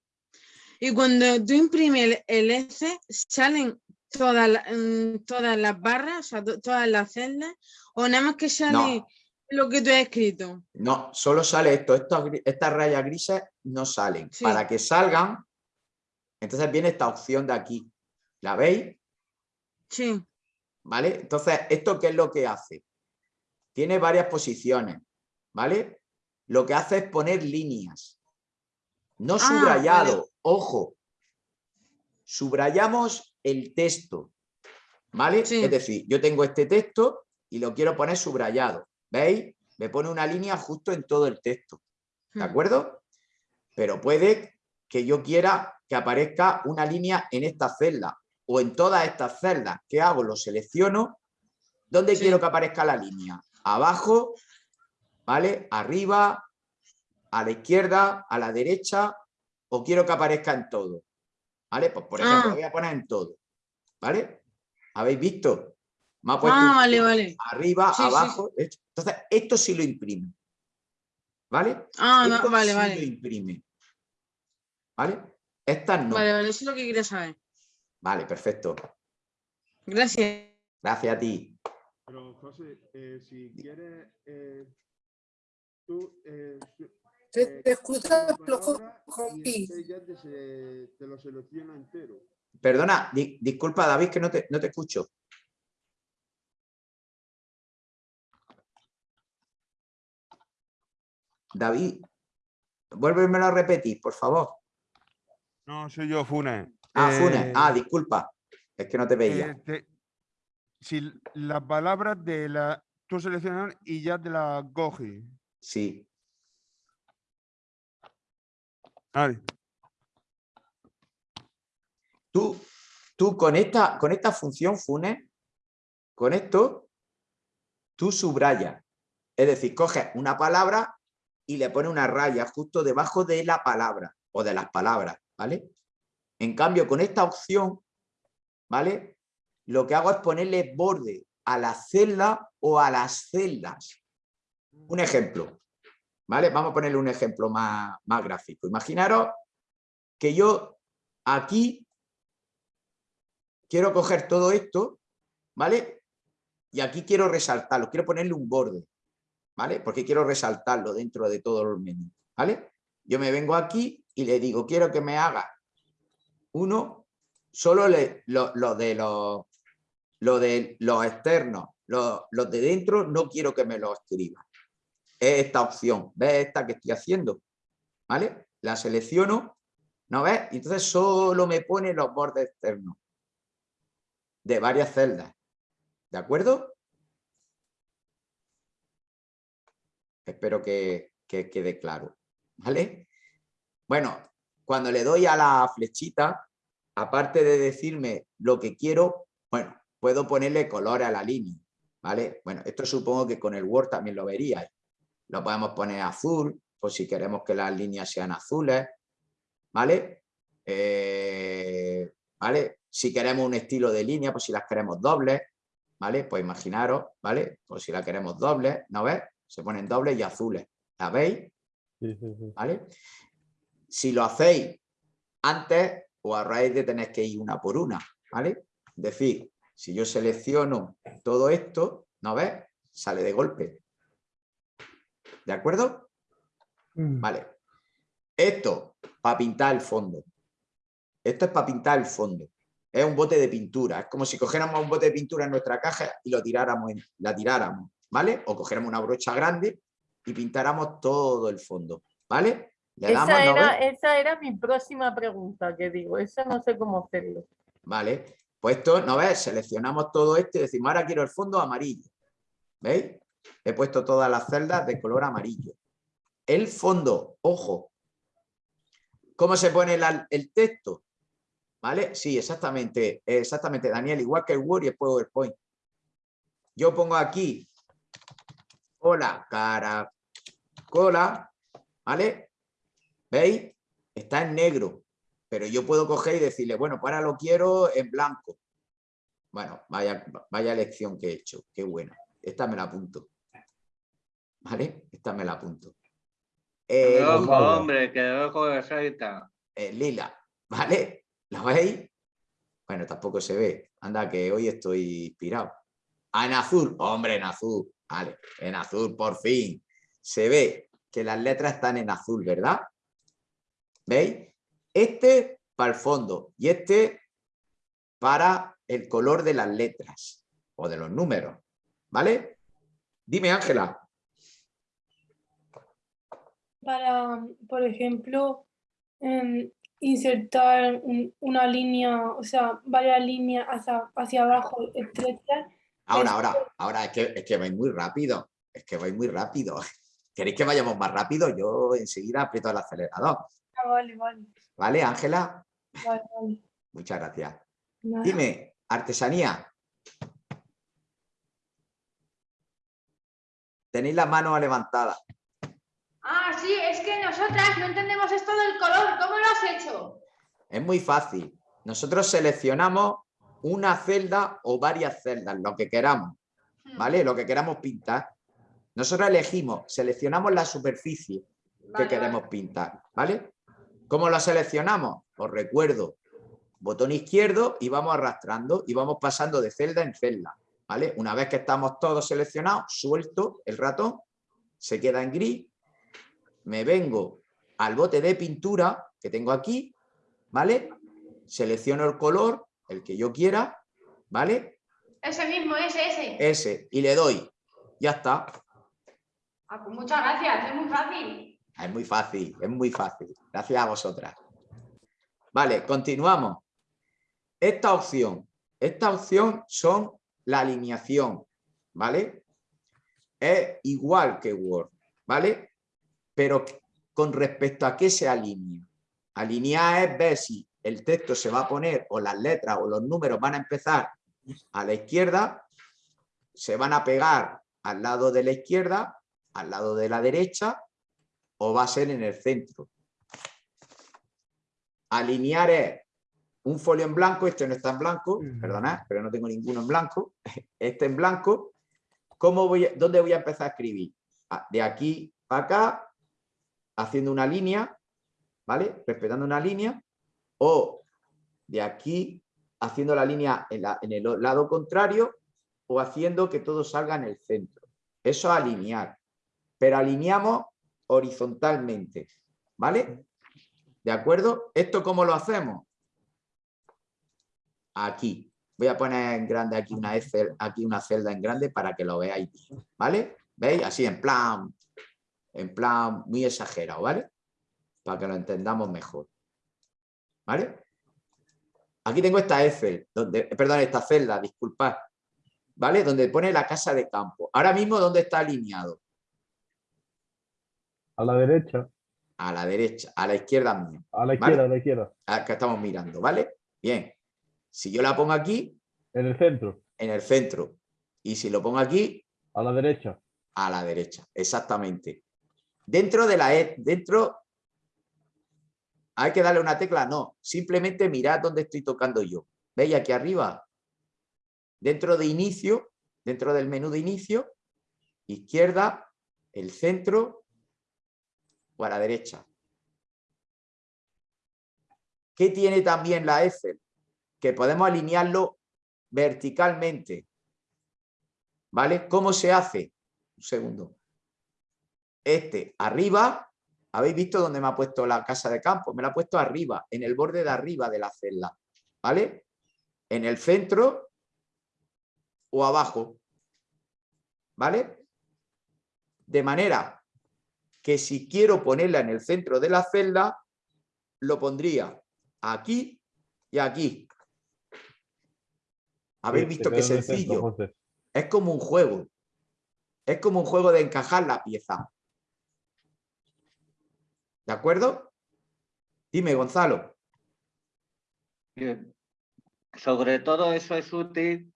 y cuando tú imprimes el, el EC, salen todas, la- mm, todas las barras, o sea, to- todas las celdas, o nada más que sale lo que tú has escrito. No, solo sale esto. Estos estas rayas grises no salen. Sí. Para que salgan, entonces viene esta opción de aquí. ¿La veis? Sí, ¿Vale? Entonces, ¿esto qué es lo que hace? Tiene varias posiciones, ¿vale? Lo que hace es poner líneas. No Ah, subrayado, ojo. Subrayamos el texto, ¿vale? Sí. Es decir, yo tengo este texto y lo quiero poner subrayado. ¿Veis? Me pone una línea justo en todo el texto. ¿De Mm. acuerdo? Pero puede que yo quiera que aparezca una línea en esta celda o en todas estas celdas. ¿Qué hago? Lo selecciono. ¿Dónde Sí. quiero que aparezca la línea? Abajo, ¿vale? Arriba, a la izquierda, a la derecha, o quiero que aparezca en todo. ¿Vale? Pues por ejemplo, Ah. lo voy a poner en todo. ¿Vale? ¿Habéis visto? Me ha puesto Ah, vale, vale. arriba, Sí, sí, sí. abajo. esto. Entonces, esto sí lo imprime. ¿Vale? Ah, Esto vale, sí lo vale. imprime. ¿Vale? Estas no. Vale, vale, eso es lo que quería saber. Vale, perfecto. Gracias. Gracias a ti. Pero José, eh, si quieres, eh, tú... eh, su- Te, eh, te escuchas y este te, se- te lo selecciona entero. Perdona, di- disculpa David que no te, no te escucho. David, vuélvemelo a repetir, por favor. No, soy yo, Funes. Ah, Funes. Eh, Ah, disculpa. Es que no te veía. eh, te- si las palabras de la... Tú seleccionas y ya te las coges. Sí. Vale. Tú, tú con esta, con esta función Funes, con esto, tú subrayas. Es decir, coges una palabra y le pones una raya justo debajo de la palabra o de las palabras, ¿vale? En cambio, con esta opción, ¿vale? Lo que hago es ponerle borde a la celda o a las celdas. Un ejemplo, ¿vale? Vamos a ponerle un ejemplo más, más gráfico. Imaginaros que yo aquí quiero coger todo esto, ¿vale? Y aquí quiero resaltarlo, quiero ponerle un borde, ¿vale? Porque quiero resaltarlo dentro de todo el menú, ¿vale? Yo me vengo aquí y le digo, quiero que me haga uno, solo le- lo, lo de los lo de los externos, los, los de dentro, no quiero que me lo escriba. Es esta opción, ¿ves esta que estoy haciendo? ¿Vale? La selecciono, ¿no ves? Entonces solo me pone los bordes externos de varias celdas. ¿De acuerdo? Espero que, que quede claro. ¿Vale? Bueno, cuando le doy a la flechita, aparte de decirme lo que quiero, bueno, puedo ponerle color a la línea. ¿Vale? Bueno, esto supongo que con el Word también lo veríais. Lo podemos poner azul, por si queremos que las líneas sean azules. ¿Vale? Eh, ¿Vale? Si queremos un estilo de línea, pues si las queremos dobles, ¿vale? Pues imaginaros, ¿vale? Pues si la queremos dobles, ¿no ves? Se ponen dobles y azules. ¿La veis? Sí, sí, sí. ¿Vale? Si lo hacéis antes, os ahorráis de tener que ir una por una, ¿vale? Es decir, si yo selecciono todo esto, ¿no ves? Sale de golpe. ¿De acuerdo? Mm. Vale. Esto, para pintar el fondo. Esto es para pintar el fondo. Es un bote de pintura. Es como si cogiéramos un bote de pintura en nuestra caja y lo tiráramos, la tiráramos, ¿vale? O cogiéramos una brocha grande y pintáramos todo el fondo, ¿vale? Le Esa ¿no era, ves? esa era mi próxima pregunta, que digo, esa no sé cómo hacerlo. Vale. Pues esto, ¿no ves? Seleccionamos todo esto y decimos, ahora quiero el fondo amarillo. ¿Veis? He puesto todas las celdas de color amarillo. El fondo, ojo. ¿Cómo se pone la- el texto? ¿Vale? Sí, exactamente, exactamente, Daniel, igual que el Word y el PowerPoint. Yo pongo aquí, hola, cara, cola, ¿vale? ¿Veis? Está en negro, pero yo puedo coger y decirle, bueno, pues ahora lo quiero en blanco. Bueno, vaya, vaya elección que he hecho, qué buena. Esta me la apunto. ¿Vale? Esta me la apunto. Que Eh, ojo, vale. hombre, que ojo de seita. eh, lila, ¿vale? ¿Lo veis? Bueno, tampoco se ve. Anda, que hoy estoy inspirado. Ah, en azul, hombre, en azul. Vale, en azul, por fin. Se ve que las letras están en azul, ¿verdad? ¿Veis? Este para el fondo y este para el color de las letras o de los números, ¿vale? Dime, Ángela. para, por ejemplo, em, insertar un- una línea, o sea, varias líneas hacia, hacia abajo estrechas. Ahora, ahora, ahora, es que, es que vais muy rápido. Es que vais muy rápido. ¿Queréis que vayamos más rápido? Yo enseguida aprieto el acelerador. Ah, vale, vale, ¿Vale, Ángela? vale, vale. Muchas gracias. Dime, artesanía. Tenéis las manos levantadas. Ah, sí, es que nosotras no entendemos esto del color. ¿Cómo lo has hecho? Es muy fácil. Nosotros seleccionamos una celda o varias celdas, lo que queramos, Hmm, ¿vale? Lo que queramos pintar. Nosotros elegimos, seleccionamos la superficie que queremos vale. pintar, ¿vale? ¿Cómo lo seleccionamos? Os recuerdo, botón izquierdo y vamos arrastrando y vamos pasando de celda en celda, ¿vale? Una vez que estamos todos seleccionados, suelto el ratón, se queda en gris, me vengo al bote de pintura que tengo aquí, ¿vale? Selecciono el color, el que yo quiera, ¿vale? Ese mismo, ese, ese. Ese, y le doy, ya está. Ah, pues muchas gracias, es muy fácil. Es muy fácil, es muy fácil. Gracias a vosotras. Vale, continuamos. Esta opción, esta opción son la alineación, ¿vale? Es igual que Word, ¿vale? Pero con respecto a qué se alinea. Alinear es ver si el texto se va a poner o las letras o los números van a empezar a la izquierda, se van a pegar al lado de la izquierda, al lado de la derecha o va a ser en el centro. Alinear es un folio en blanco, este no está en blanco, perdonad, pero no tengo ninguno en blanco, este en blanco. ¿Cómo voy a- ¿Dónde voy a empezar a escribir? Ah, De aquí para acá, haciendo una línea, ¿vale? Respetando una línea, o de aquí haciendo la línea en, el lado contrario o haciendo que todo salga en el centro. Eso es alinear. Pero alineamos horizontalmente, ¿vale? ¿De acuerdo? ¿Esto cómo lo hacemos? Aquí. Voy a poner en grande aquí una, Excel- aquí una celda en grande para que lo veáis, ¿vale? ¿Veis? Así en plan, en plan muy exagerado, ¿vale? Para que lo entendamos mejor. ¿Vale? Aquí tengo esta Excel, donde, eh, perdón, esta celda, disculpad, ¿vale? Donde pone la casa de campo. Ahora mismo, ¿dónde está alineado? A la derecha, A la derecha, a la izquierda mía, a la ¿Vale? izquierda, a la izquierda. a que estamos mirando, ¿vale? Bien. Si yo la pongo aquí, En el centro, en el centro, y si lo pongo aquí, a la derecha. a la derecha, exactamente. Dentro de la E, dentro, hay que darle una tecla, no, simplemente mirad dónde estoy tocando yo. ¿Veis aquí arriba? Dentro de inicio, dentro del menú de inicio, izquierda, el centro o a la derecha. ¿Qué tiene también la Excel? Que podemos alinearlo verticalmente. ¿Vale? ¿Cómo se hace? Un segundo. este arriba, ¿habéis visto dónde me ha puesto la casa de campo? Me la ha puesto arriba, en el borde de arriba de la celda, ¿vale? En el centro o abajo, ¿vale? De manera que si quiero ponerla en el centro de la celda, lo pondría aquí y aquí. ¿Habéis visto qué sencillo? Es como un juego. Es como un juego de encajar la pieza. ¿De acuerdo? Dime, Gonzalo. Sobre todo eso es útil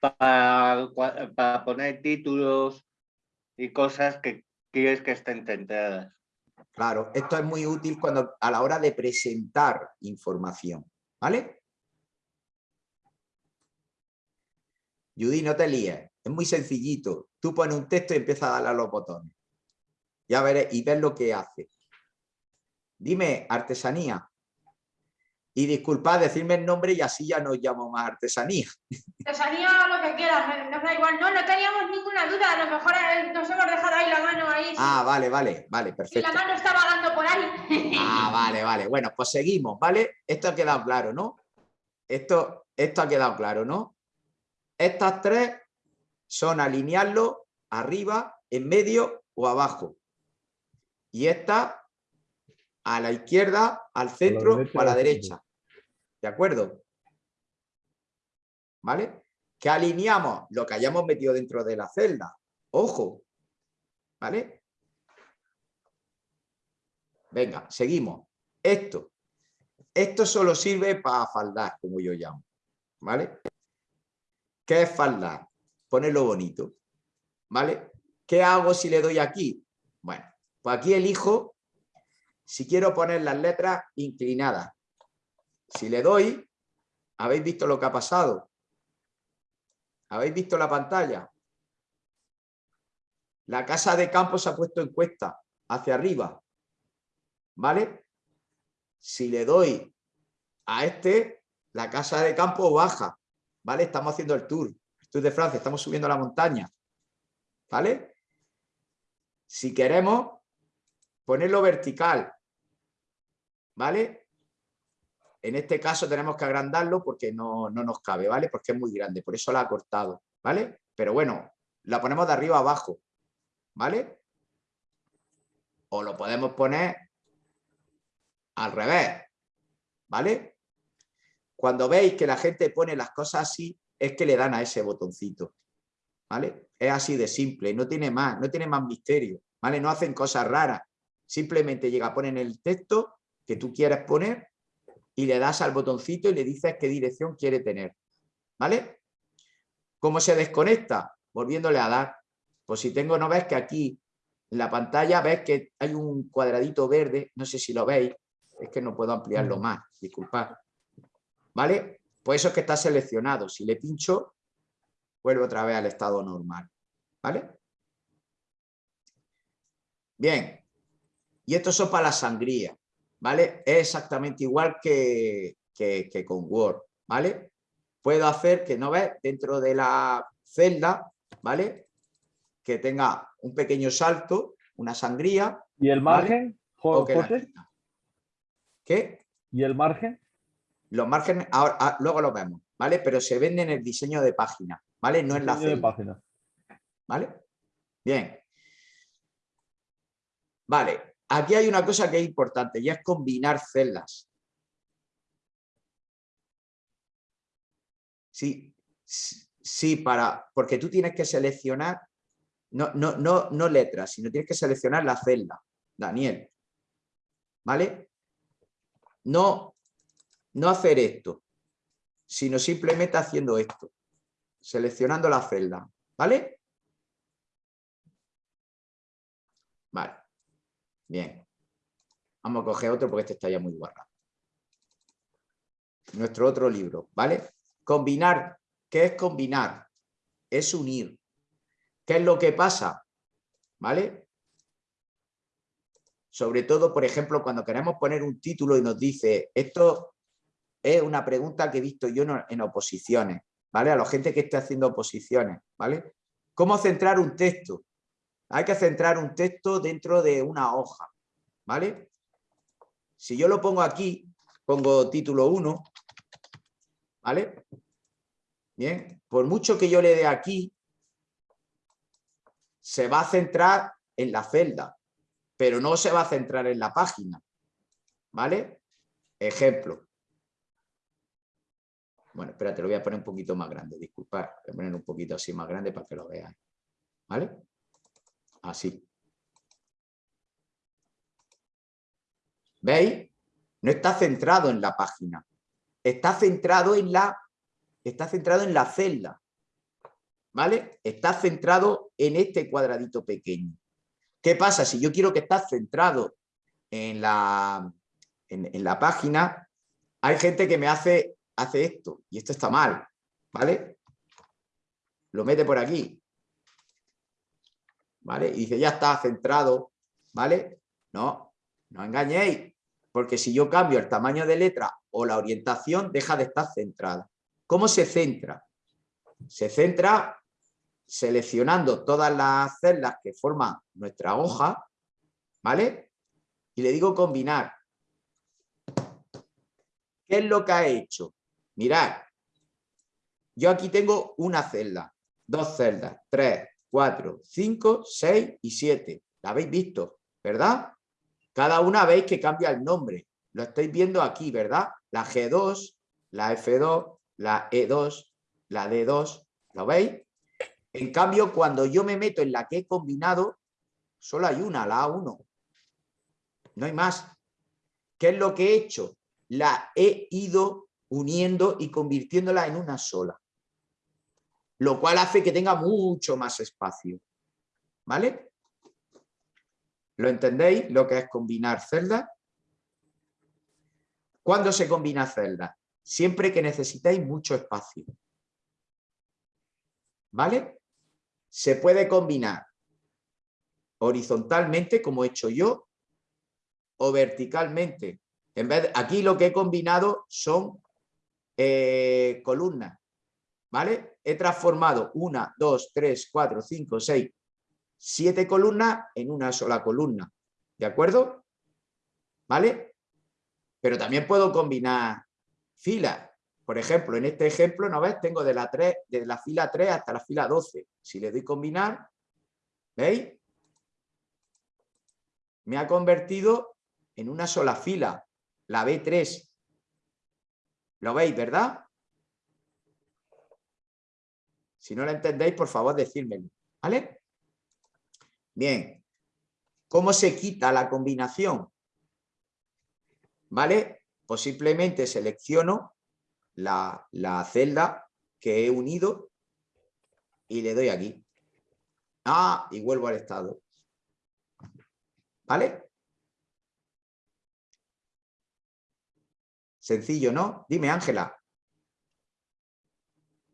para, para poner títulos y cosas que quieres que estén centradas. Claro, esto es muy útil cuando a la hora de presentar información, ¿vale? Judy, no te líes, es muy sencillito. Tú pones un texto y empiezas a darle a los botones. Ya veré y ves lo que hace. Dime, artesanía. Y disculpad, decirme el nombre y así ya no llamo más artesanía. Artesanía lo que quieras, nos da igual. No, no teníamos ninguna duda, a lo mejor eh, nos hemos dejado ahí la mano ahí. Ah, vale, vale, vale, Y perfecto. la mano está vagando por ahí. Ah, vale, vale. Bueno, pues seguimos, ¿vale? Esto ha quedado claro, ¿no? Esto, esto ha quedado claro, ¿no? Estas tres son alinearlo arriba, en medio o abajo. Y esta a la izquierda, al centro derecha o a la derecha. ¿De acuerdo? ¿Vale? Que alineamos lo que hayamos metido dentro de la celda. Ojo. ¿Vale? Venga, seguimos. Esto. Esto solo sirve para faldar, como yo llamo. ¿Vale? ¿Qué es faldar? Ponerlo bonito. ¿Vale? ¿Qué hago si le doy aquí? Bueno, pues aquí elijo si quiero poner las letras inclinadas. Si le doy, ¿habéis visto lo que ha pasado? ¿Habéis visto la pantalla? La casa de campo se ha puesto en cuesta, hacia arriba. ¿Vale? Si le doy a este, la casa de campo baja. ¿Vale? Estamos haciendo el tour. El tour de Francia, estamos subiendo la montaña. ¿Vale? Si queremos ponerlo vertical, ¿vale? En este caso tenemos que agrandarlo porque no, no nos cabe, ¿vale? Porque es muy grande, por eso la ha cortado, ¿vale? Pero bueno, la ponemos de arriba abajo, ¿vale? O lo podemos poner al revés, ¿vale? Cuando veis que la gente pone las cosas así, es que le dan a ese botoncito, ¿vale? Es así de simple, no tiene más, no tiene más misterio, ¿vale? No hacen cosas raras, simplemente llega, ponen el texto que tú quieres poner y le das al botoncito y le dices qué dirección quiere tener, ¿vale? ¿Cómo se desconecta? Volviéndole a dar. Pues si tengo, no ves que aquí en la pantalla ves que hay un cuadradito verde, no sé si lo veis, es que no puedo ampliarlo más, disculpad. ¿Vale? Pues eso es que está seleccionado. Si le pincho, vuelve otra vez al estado normal. ¿Vale? Bien. Y esto son para la sangría. ¿Vale? Es exactamente igual que, que, que con Word. ¿Vale? Puedo hacer que, ¿no ves? Dentro de la celda, ¿vale? Que tenga un pequeño salto, una sangría. ¿Y el ¿vale? margen, José? quita. ¿Qué? ¿Y el margen? Los márgenes, ahora, ah, luego los vemos, ¿vale? Pero se vende en el diseño de página, ¿vale? No en la Diseño de celda, página. ¿vale? Bien. Vale, aquí hay una cosa que es importante y es combinar celdas. Sí, sí, para, porque tú tienes que seleccionar, no, no, no, no letras, sino tienes que seleccionar la celda, Daniel. ¿Vale? No, no hacer esto, sino simplemente haciendo esto, seleccionando la celda. Vale, bien. Vamos a coger otro porque este está ya muy guardado. Nuestro otro libro, ¿vale? Combinar. ¿Qué es combinar? Es unir. ¿Qué es lo que pasa? ¿Vale? Sobre todo, por ejemplo, cuando queremos poner un título y nos dice, esto es una pregunta que he visto yo en- oposiciones, ¿vale? A la gente que esté haciendo oposiciones, ¿vale? ¿Cómo centrar un texto? Hay que centrar un texto dentro de una hoja, ¿vale? Si yo lo pongo aquí, pongo título 1, ¿vale? Bien, por mucho que yo le dé aquí, se va a centrar en la celda, pero no se va a centrar en la página, ¿vale? Ejemplo. Bueno, espérate, lo voy a poner un poquito más grande, disculpad, voy a poner un poquito así más grande para que lo veáis, ¿vale? Así. ¿Veis? No está centrado en la página, está centrado en la, está centrado en la celda, ¿vale? Está centrado en este cuadradito pequeño. ¿Qué pasa? Si yo quiero que esté centrado en la, en, la página, hay gente que me hace, hace esto, y esto está mal, ¿vale? Lo mete por aquí, ¿vale? Y dice, ya está centrado, ¿vale? No, no engañéis, porque si yo cambio el tamaño de letra o la orientación, deja de estar centrada. ¿Cómo se centra? Se centra seleccionando todas las celdas que forman nuestra hoja, ¿vale? Y le digo combinar. ¿Qué es lo que ha hecho? Mirad, yo aquí tengo una celda, dos celdas, tres, cuatro, cinco, seis y siete. ¿La habéis visto? ¿Verdad? Cada una veis que cambia el nombre. Lo estáis viendo aquí, ¿verdad? La G2, la F2, la E2, la D2. ¿Lo veis? En cambio, cuando yo me meto en la que he combinado, solo hay una, la A1. No hay más. ¿Qué es lo que he hecho? La he ido uniendo y convirtiéndola en una sola. Lo cual hace que tenga mucho más espacio. ¿Vale? ¿Lo entendéis? Lo que es combinar celdas. ¿Cuándo se combina celdas? Siempre que necesitéis mucho espacio. ¿Vale? Se puede combinar horizontalmente, como he hecho yo, o verticalmente. En vez aquí lo que he combinado son eh, columnas. ¿Vale? He transformado una, dos, tres, cuatro, cinco, seis, siete columnas en una sola columna. ¿De acuerdo? ¿Vale? Pero también puedo combinar filas. Por ejemplo, en este ejemplo, ¿no ves? Tengo de la, 3, de la fila 3 hasta la fila 12. Si le doy combinar, ¿veis? Me ha convertido en una sola fila, la B3. ¿Lo veis, verdad? Si no lo entendéis, por favor, decírmelo. ¿Vale? Bien, ¿cómo se quita la combinación? ¿Vale? Pues simplemente selecciono la, la celda que he unido y le doy aquí. Ah, y vuelvo al estado. ¿Vale? Sencillo, ¿no? Dime, Ángela.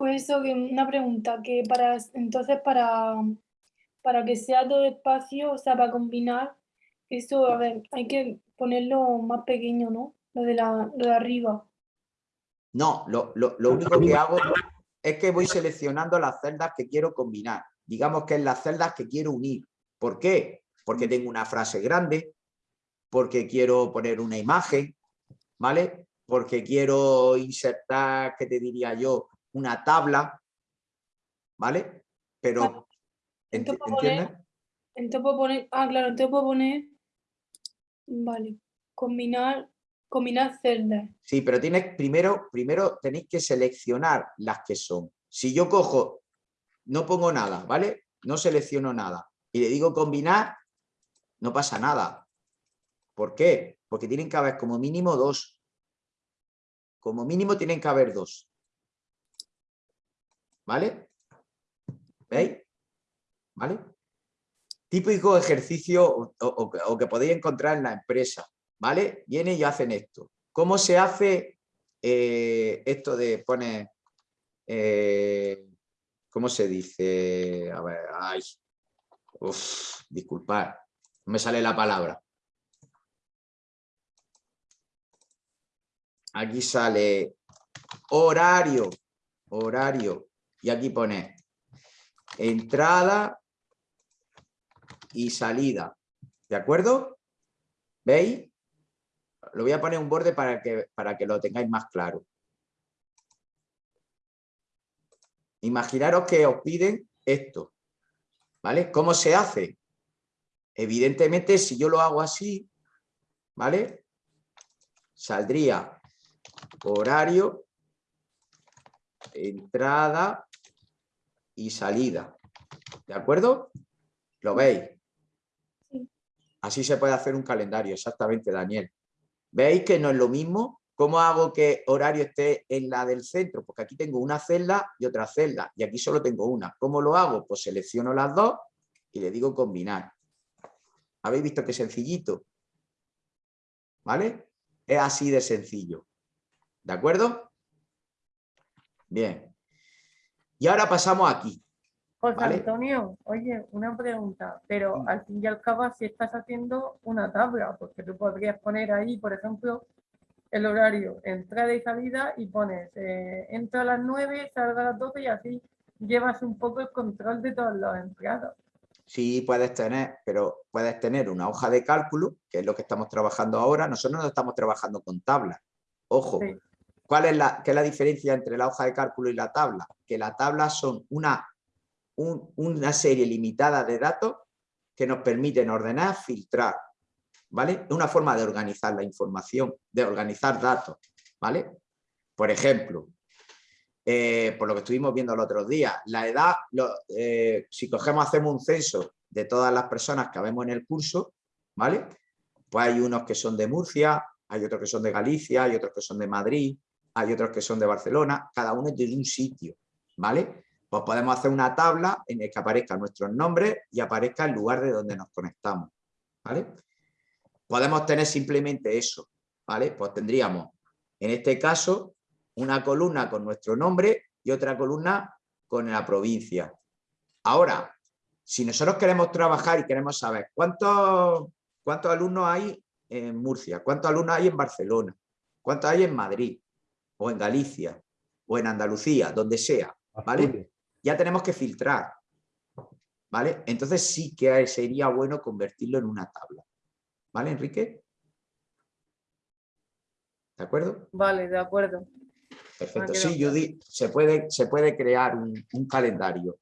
Pues eso, una pregunta, que para entonces para para que sea todo espacio, o sea, para combinar, eso, a ver, hay que ponerlo más pequeño, ¿no? Lo de, la, lo de arriba. No, lo, único que hago es que voy seleccionando las celdas que quiero combinar. Digamos que es las celdas que quiero unir. ¿Por qué? Porque tengo una frase grande, porque quiero poner una imagen, ¿vale? Porque quiero insertar, ¿qué te diría yo? Una tabla, ¿vale? Pero entonces puedo poner, ah, claro, entonces puedo poner, vale, combinar, combinar celdas. Sí, pero tienes, primero, primero tenéis que seleccionar las que son. Si yo cojo, no pongo nada, ¿vale? No selecciono nada y le digo combinar, no pasa nada. ¿Por qué? Porque tienen que haber como mínimo dos. Como mínimo tienen que haber dos. ¿Vale? ¿Veis? ¿vale? Típico ejercicio o, que podéis encontrar en la empresa, ¿vale? Vienen y hacen esto. ¿Cómo se hace eh, esto de poner, eh, ¿cómo se dice? A ver, ay, uf, disculpad, no me sale la palabra. Aquí sale horario, horario, y aquí pone entrada y salida. ¿De acuerdo? ¿Veis? Lo voy a poner un borde para que, para que lo tengáis más claro. Imaginaros que os piden esto. ¿Vale? ¿Cómo se hace? Evidentemente, si yo lo hago así, ¿vale? Saldría horario, entrada y salida. ¿De acuerdo? ¿Lo veis? Así se puede hacer un calendario, exactamente, Daniel. ¿Veis que no es lo mismo? ¿Cómo hago que horario esté en la del centro? Porque aquí tengo una celda y otra celda, y aquí solo tengo una. ¿Cómo lo hago? Pues selecciono las dos y le digo combinar. ¿Habéis visto qué sencillito? ¿Vale? Es así de sencillo. ¿De acuerdo? Bien. Y ahora pasamos aquí. José ¿Vale? Antonio, oye, una pregunta, pero al fin y al cabo si estás haciendo una tabla, porque tú podrías poner ahí, por ejemplo, el horario, entrada y salida y pones, eh, entra a las 9, salga a las 12 y así llevas un poco el control de todas las entradas. Sí, puedes tener, pero puedes tener una hoja de cálculo, que es lo que estamos trabajando ahora. Nosotros no estamos trabajando con tablas. Ojo, Sí. ¿Cuál es la, qué la diferencia entre la hoja de cálculo y la tabla? Que la tabla son una, un- una serie limitada de datos que nos permiten ordenar, filtrar. ¿Vale? Una forma de organizar la información, de organizar datos. ¿Vale? Por ejemplo, eh, por lo que estuvimos viendo el otro día, la edad, eh, si cogemos, hacemos un censo de todas las personas que vemos en el curso, ¿vale? Pues hay unos que son de Murcia, hay otros que son de Galicia, hay otros que son de Madrid, hay otros que son de Barcelona, cada uno es de un sitio, ¿vale? Pues podemos hacer una tabla en la que aparezcan nuestros nombres y aparezca el lugar de donde nos conectamos, ¿vale? Podemos tener simplemente eso, ¿vale? Pues tendríamos, en este caso, una columna con nuestro nombre y otra columna con la provincia. Ahora, si nosotros queremos trabajar y queremos saber cuántos, cuántos alumnos hay en Murcia, cuántos alumnos hay en Barcelona, cuántos hay en Madrid, o en Galicia, o en Andalucía, donde sea, ¿vale? Ya tenemos que filtrar, ¿vale? Entonces sí que sería bueno convertirlo en una tabla. ¿Vale, Enrique? ¿De acuerdo? Vale, de acuerdo. Perfecto. Sí, Judy, se puede, se puede crear un, un calendario.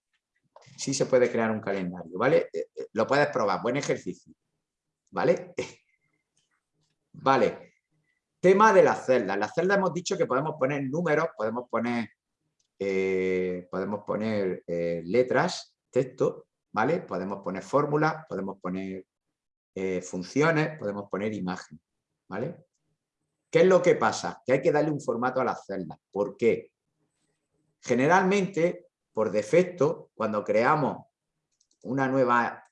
Sí se puede crear un calendario, ¿vale? Eh, eh, Lo puedes probar, buen ejercicio. ¿Vale? Vale. Tema de las celdas. Las celdas hemos dicho que podemos poner números, podemos poner, eh, podemos poner eh, letras, texto, ¿vale? Podemos poner fórmulas, podemos poner eh, funciones, podemos poner imágenes, ¿vale? ¿Qué es lo que pasa? Que hay que darle un formato a las celdas. ¿Por qué? Generalmente, por defecto, cuando creamos una nueva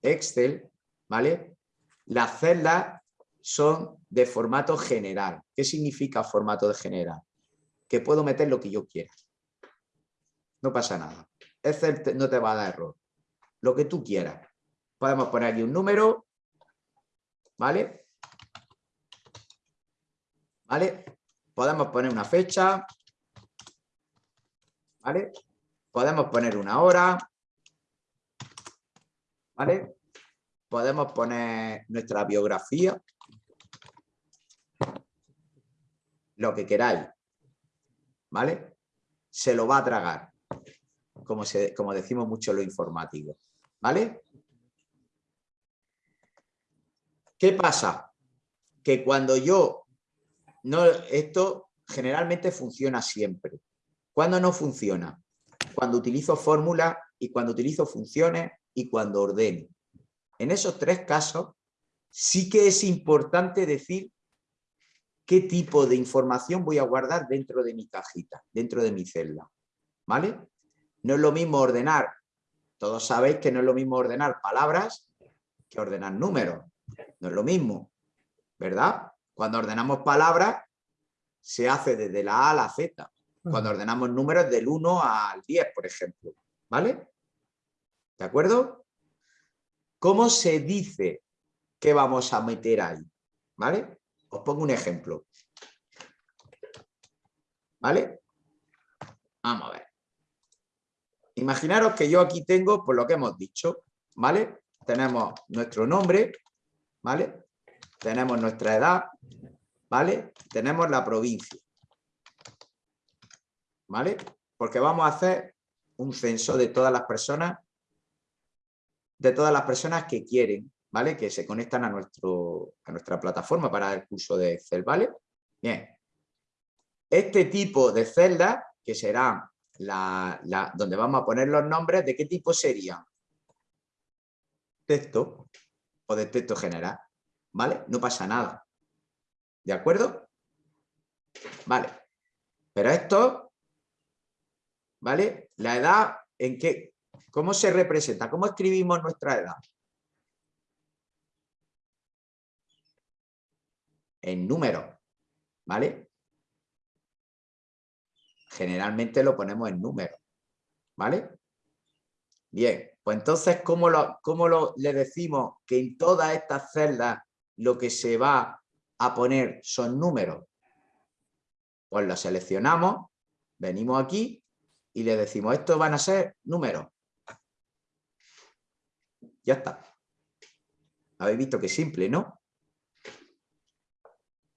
Excel, ¿vale? Las celdas son de formato general. ¿Qué significa formato de general? Que puedo meter lo que yo quiera. No pasa nada. Excel no te va a dar error. Lo que tú quieras. Podemos poner aquí un número, ¿vale? ¿Vale? Podemos poner una fecha, ¿vale? Podemos poner una hora, ¿vale? Podemos poner nuestra biografía, lo que queráis, ¿vale? Se lo va a tragar, como, decimos mucho los informáticos, ¿vale? ¿Qué pasa? Que cuando yo no, esto generalmente funciona siempre. ¿Cuándo no funciona? Cuando utilizo fórmulas y cuando utilizo funciones y cuando ordeno. En esos tres casos sí que es importante decir qué tipo de información voy a guardar dentro de mi cajita, dentro de mi celda. ¿Vale? No es lo mismo ordenar, todos sabéis que no es lo mismo ordenar palabras que ordenar números. No es lo mismo, ¿verdad? Cuando ordenamos palabras, se hace desde la A a la Z. Cuando ordenamos números del 1 al 10, por ejemplo. ¿Vale? ¿De acuerdo? ¿Cómo se dice que vamos a meter ahí? ¿Vale? Os pongo un ejemplo. ¿Vale? Vamos a ver. Imaginaros que yo aquí tengo, por lo que hemos dicho, ¿vale? tenemos nuestro nombre, ¿vale? Tenemos nuestra edad, ¿vale? Tenemos la provincia, ¿vale? Porque vamos a hacer un censo de todas las personas, de todas las personas que quieren, ¿vale? Que se conectan a, nuestro, a nuestra plataforma para el curso de Excel, ¿vale? Bien. Este tipo de celdas, que serán la, donde vamos a poner los nombres, ¿de qué tipo serían? Texto o de texto general, ¿vale? No pasa nada. ¿De acuerdo? Vale. Pero esto, ¿vale? La edad, ¿en qué? ¿Cómo se representa? ¿Cómo escribimos nuestra edad? En números, ¿vale? Generalmente lo ponemos en números, ¿vale? Bien, pues entonces, ¿cómo, lo, cómo lo, le decimos que en todas estas celdas lo que se va a poner son números? Pues lo seleccionamos, venimos aquí y le decimos, estos van a ser números. Ya está. Habéis visto que simple, ¿no?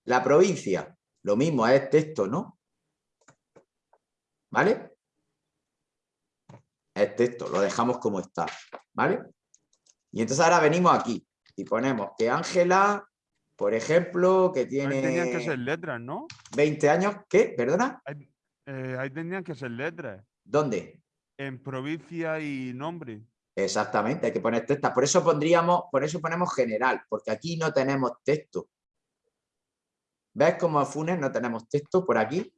La provincia, lo mismo, es texto, ¿no? ¿Vale? Es texto, lo dejamos como está, ¿vale? Y entonces ahora venimos aquí y ponemos que Ángela, por ejemplo, que tiene... Ahí tenían que ser letras, ¿no? 20 años, ¿qué? ¿Perdona? Ahí, eh, ahí tenían que ser letras. ¿Dónde? En provincia y nombre. Exactamente, hay que poner texto. Por eso pondríamos, por eso ponemos general, porque aquí no tenemos texto. ¿Ves cómo Funes no tenemos texto por aquí?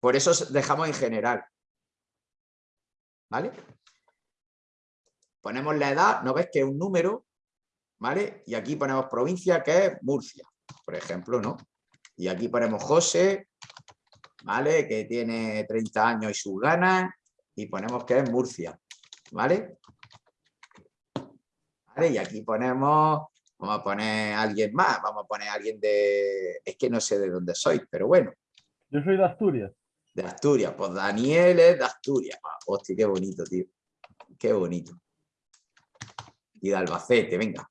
Por eso dejamos en general. ¿Vale? Ponemos la edad, ¿no ves que es un número? ¿Vale? Y aquí ponemos provincia, que es Murcia, por ejemplo, ¿no? Y aquí ponemos José, ¿vale? Que tiene 30 años y sus ganas, y ponemos que es Murcia. ¿Vale? Y aquí ponemos Vamos a poner a alguien más, vamos a poner a alguien de... Es que no sé de dónde soy, pero bueno. Yo soy de Asturias. De Asturias, pues Daniel es de Asturias. Ah, hostia, qué bonito, tío. Qué bonito. Y de Albacete, venga.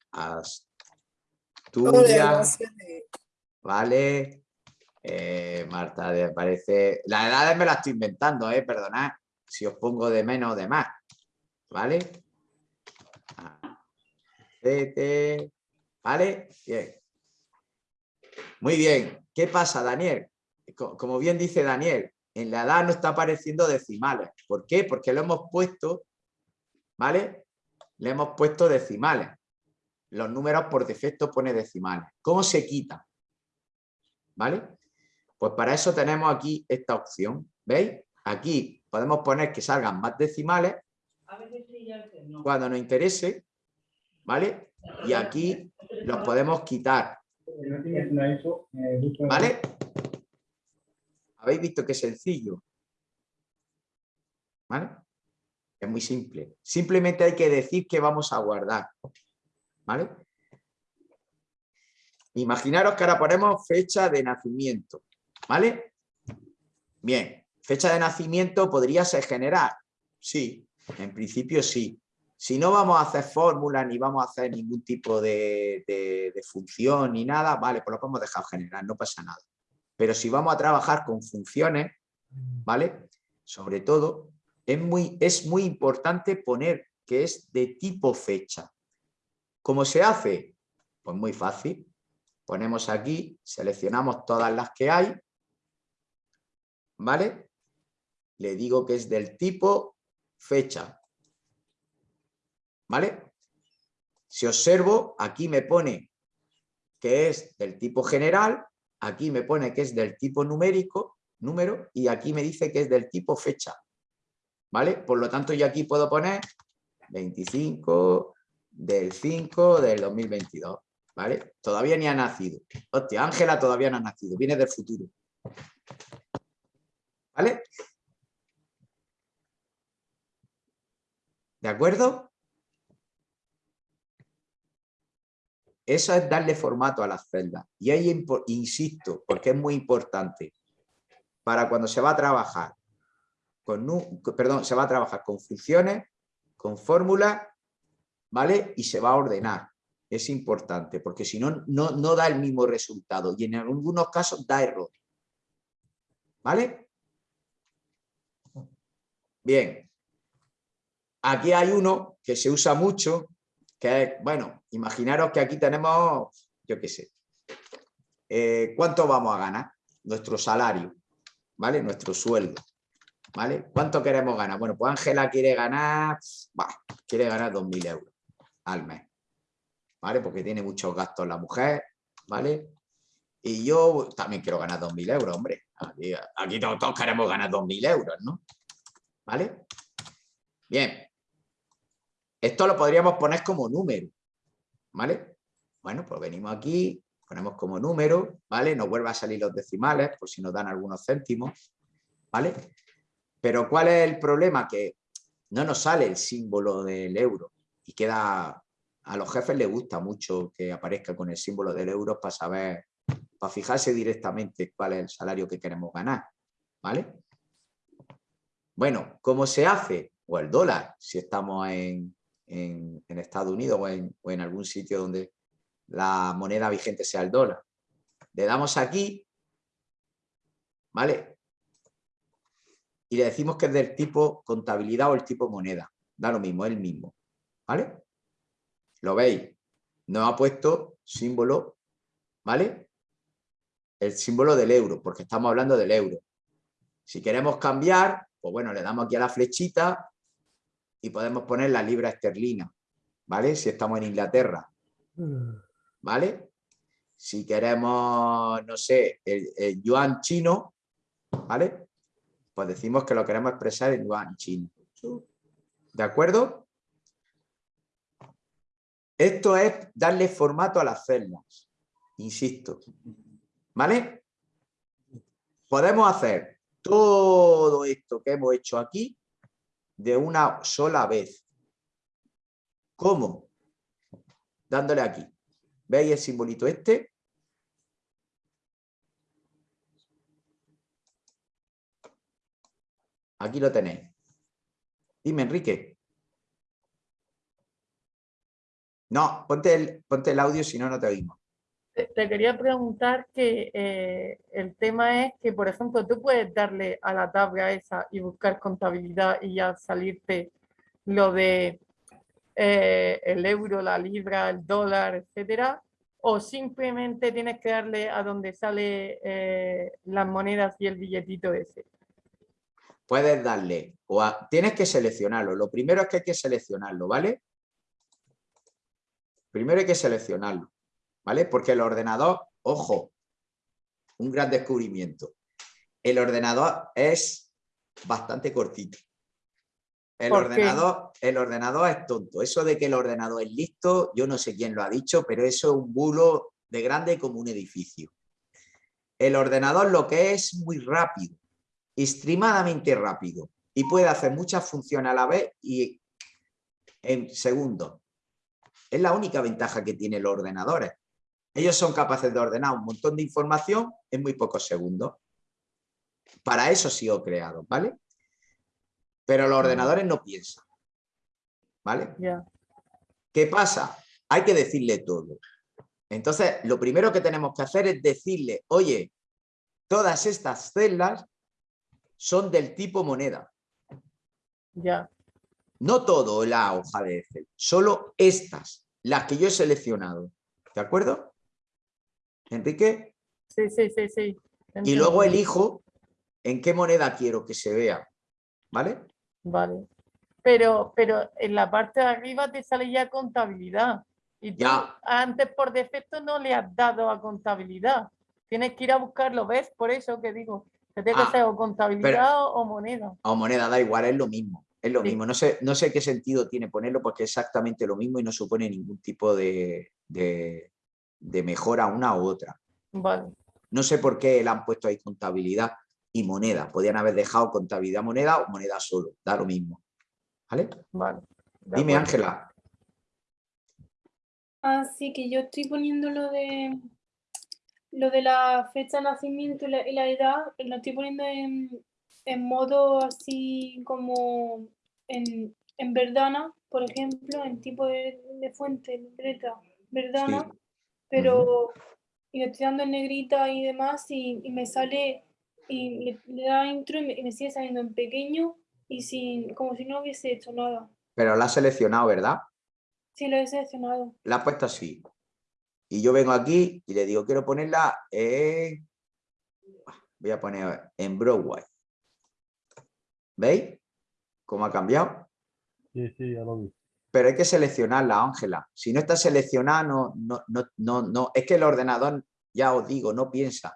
Asturias. Vale. Eh, Marta, parece... Las edades me las estoy inventando, eh, perdonad. Si os pongo de menos o de más. ¿Vale? Albacete. ¿Vale? Bien. Muy bien. ¿Qué pasa, Daniel? Como bien dice Daniel, en la edad no está apareciendo decimales. ¿Por qué? Porque lo hemos puesto, ¿vale? Le hemos puesto decimales. Los números por defecto pone decimales. ¿Cómo se quita? ¿Vale? Pues para eso tenemos aquí esta opción. ¿Veis? Aquí podemos poner que salgan más decimales cuando nos interese, ¿vale? Y aquí los podemos quitar. ¿Vale? ¿Habéis visto qué sencillo? ¿Vale? Es muy simple. Simplemente hay que decir que vamos a guardar. ¿Vale? Imaginaros que ahora ponemos fecha de nacimiento. ¿Vale? Bien. Fecha de nacimiento podría ser general. Sí, en principio sí. Si no vamos a hacer fórmulas ni vamos a hacer ningún tipo de, función ni nada, vale, pues lo podemos dejar general, no pasa nada. Pero si vamos a trabajar con funciones, ¿vale? Sobre todo, es muy, es muy importante poner que es de tipo fecha. ¿Cómo se hace? Pues muy fácil. Ponemos aquí, seleccionamos todas las que hay, ¿vale? Le digo que es del tipo fecha. ¿Vale? Si observo, aquí me pone que es del tipo general, aquí me pone que es del tipo numérico, número, y aquí me dice que es del tipo fecha. ¿Vale? Por lo tanto, yo aquí puedo poner 25 del 5 del 2022. ¿Vale? Todavía ni ha nacido. Hostia, Ángela todavía no ha nacido, viene del futuro. ¿Vale? ¿De acuerdo? Eso es darle formato a las celdas. Y ahí insisto, porque es muy importante, para cuando se va a trabajar con, perdón, se va a trabajar con funciones, con fórmula, ¿vale? Y se va a ordenar. Es importante, porque si no, no, no da el mismo resultado y en algunos casos da error. ¿Vale? Bien. Aquí hay uno que se usa mucho, bueno, imaginaros que aquí tenemos, yo qué sé, eh, ¿cuánto vamos a ganar? Nuestro salario, ¿vale? Nuestro sueldo, ¿vale? ¿Cuánto queremos ganar? Bueno, pues Ángela quiere ganar, bah, quiere ganar 2.000 euros al mes, ¿vale? Porque tiene muchos gastos la mujer, ¿vale? Y yo también quiero ganar 2.000 euros, hombre. Aquí, aquí todos, todos queremos ganar 2.000 euros, ¿no? ¿Vale? Bien. Esto lo podríamos poner como número, ¿vale? Bueno, pues venimos aquí, ponemos como número, ¿vale? Nos vuelve a salir los decimales, por si nos dan algunos céntimos, ¿vale? Pero ¿cuál es el problema? Que no nos sale el símbolo del euro y queda... A los jefes les gusta mucho que aparezca con el símbolo del euro para saber, para fijarse directamente cuál es el salario que queremos ganar, ¿vale? Bueno, ¿cómo se hace? O el dólar, si estamos en, en, Estados Unidos o en, o en algún sitio donde la moneda vigente sea el dólar. Le damos aquí, ¿vale? Y le decimos que es del tipo contabilidad o el tipo moneda. Da lo mismo, es el mismo, ¿vale? ¿Lo veis? Nos ha puesto símbolo, ¿vale? El símbolo del euro, porque estamos hablando del euro. Si queremos cambiar, pues bueno, le damos aquí a la flechita y podemos poner la libra esterlina, ¿vale? Si estamos en Inglaterra, ¿vale? Si queremos, no sé, el, el yuan chino, ¿vale? Pues decimos que lo queremos expresar en yuan chino. ¿De acuerdo? Esto es darle formato a las celdas, insisto, ¿vale? Podemos hacer todo esto que hemos hecho aquí de una sola vez. ¿Cómo? Dándole aquí. ¿Veis el simbolito este? Aquí lo tenéis. Dime, Enrique. No, ponte el, ponte el audio, si no, no te oímos. Te, quería preguntar que eh, el tema es que, por ejemplo, tú puedes darle a la tabla esa y buscar contabilidad y ya salirte lo de eh, el euro, la libra, el dólar, etcétera, o simplemente tienes que darle a donde sale eh, las monedas y el billetito ese. Puedes darle, o tienes que seleccionarlo. Lo primero es que hay que seleccionarlo, ¿vale? Primero hay que seleccionarlo, ¿vale? Porque el ordenador, ojo, un gran descubrimiento. El ordenador es bastante cortito. El ordenador, el ordenador es tonto. Eso de que el ordenador es listo, yo no sé quién lo ha dicho, pero eso es un bulo de grande como un edificio. El ordenador lo que es muy rápido, extremadamente rápido, y puede hacer muchas funciones a la vez y en segundos. Es la única ventaja que tienen los ordenadores. Ellos son capaces de ordenar un montón de información en muy pocos segundos. Para eso sí he creado, ¿vale? Pero los ordenadores no piensan. ¿Vale? Ya. ¿Qué pasa? Hay que decirle todo. Entonces, lo primero que tenemos que hacer es decirle, oye, todas estas celdas son del tipo moneda. Ya. No todo la hoja de Excel, solo estas, las que yo he seleccionado. ¿De acuerdo? Enrique. Sí, sí, sí, sí. Y luego elijo en qué moneda quiero que se vea. ¿Vale? Vale. Pero, pero en la parte de arriba te sale ya contabilidad. Y tú Ya. antes por defecto no le has dado a contabilidad. Tienes que ir a buscarlo, ¿ves? Por eso que digo, que tiene Ah, que ser o contabilidad o moneda. O moneda, da igual, es lo mismo. Es lo Sí. mismo. No sé, no sé qué sentido tiene ponerlo porque es exactamente lo mismo y no supone ningún tipo de, de, de mejora una u otra. Vale. No sé por qué le han puesto ahí contabilidad y moneda. Podían haber dejado contabilidad moneda o moneda solo. Da lo mismo. ¿Vale? Vale. Dime. Ángela. Así que yo estoy poniendo lo de lo de la fecha de nacimiento y la, y la edad, lo estoy poniendo en, en modo así como en, en Verdana, por ejemplo, en tipo de, de fuente, de letra, Verdana, Sí. Pero y le estoy dando en negrita y demás y, y me sale y le, le da intro y me, y me sigue saliendo en pequeño y sin como si no hubiese hecho nada. Pero la has seleccionado, ¿verdad? Sí, lo he seleccionado. La has puesto así. Y yo vengo aquí y le digo, quiero ponerla en... Voy a poner en Broadway. ¿Veis? ¿Cómo ha cambiado? Sí, sí, ya lo vi. Pero hay que seleccionarla, Ángela. Si no está seleccionada, no, no, no, no, no. Es que el ordenador, ya os digo, no piensa.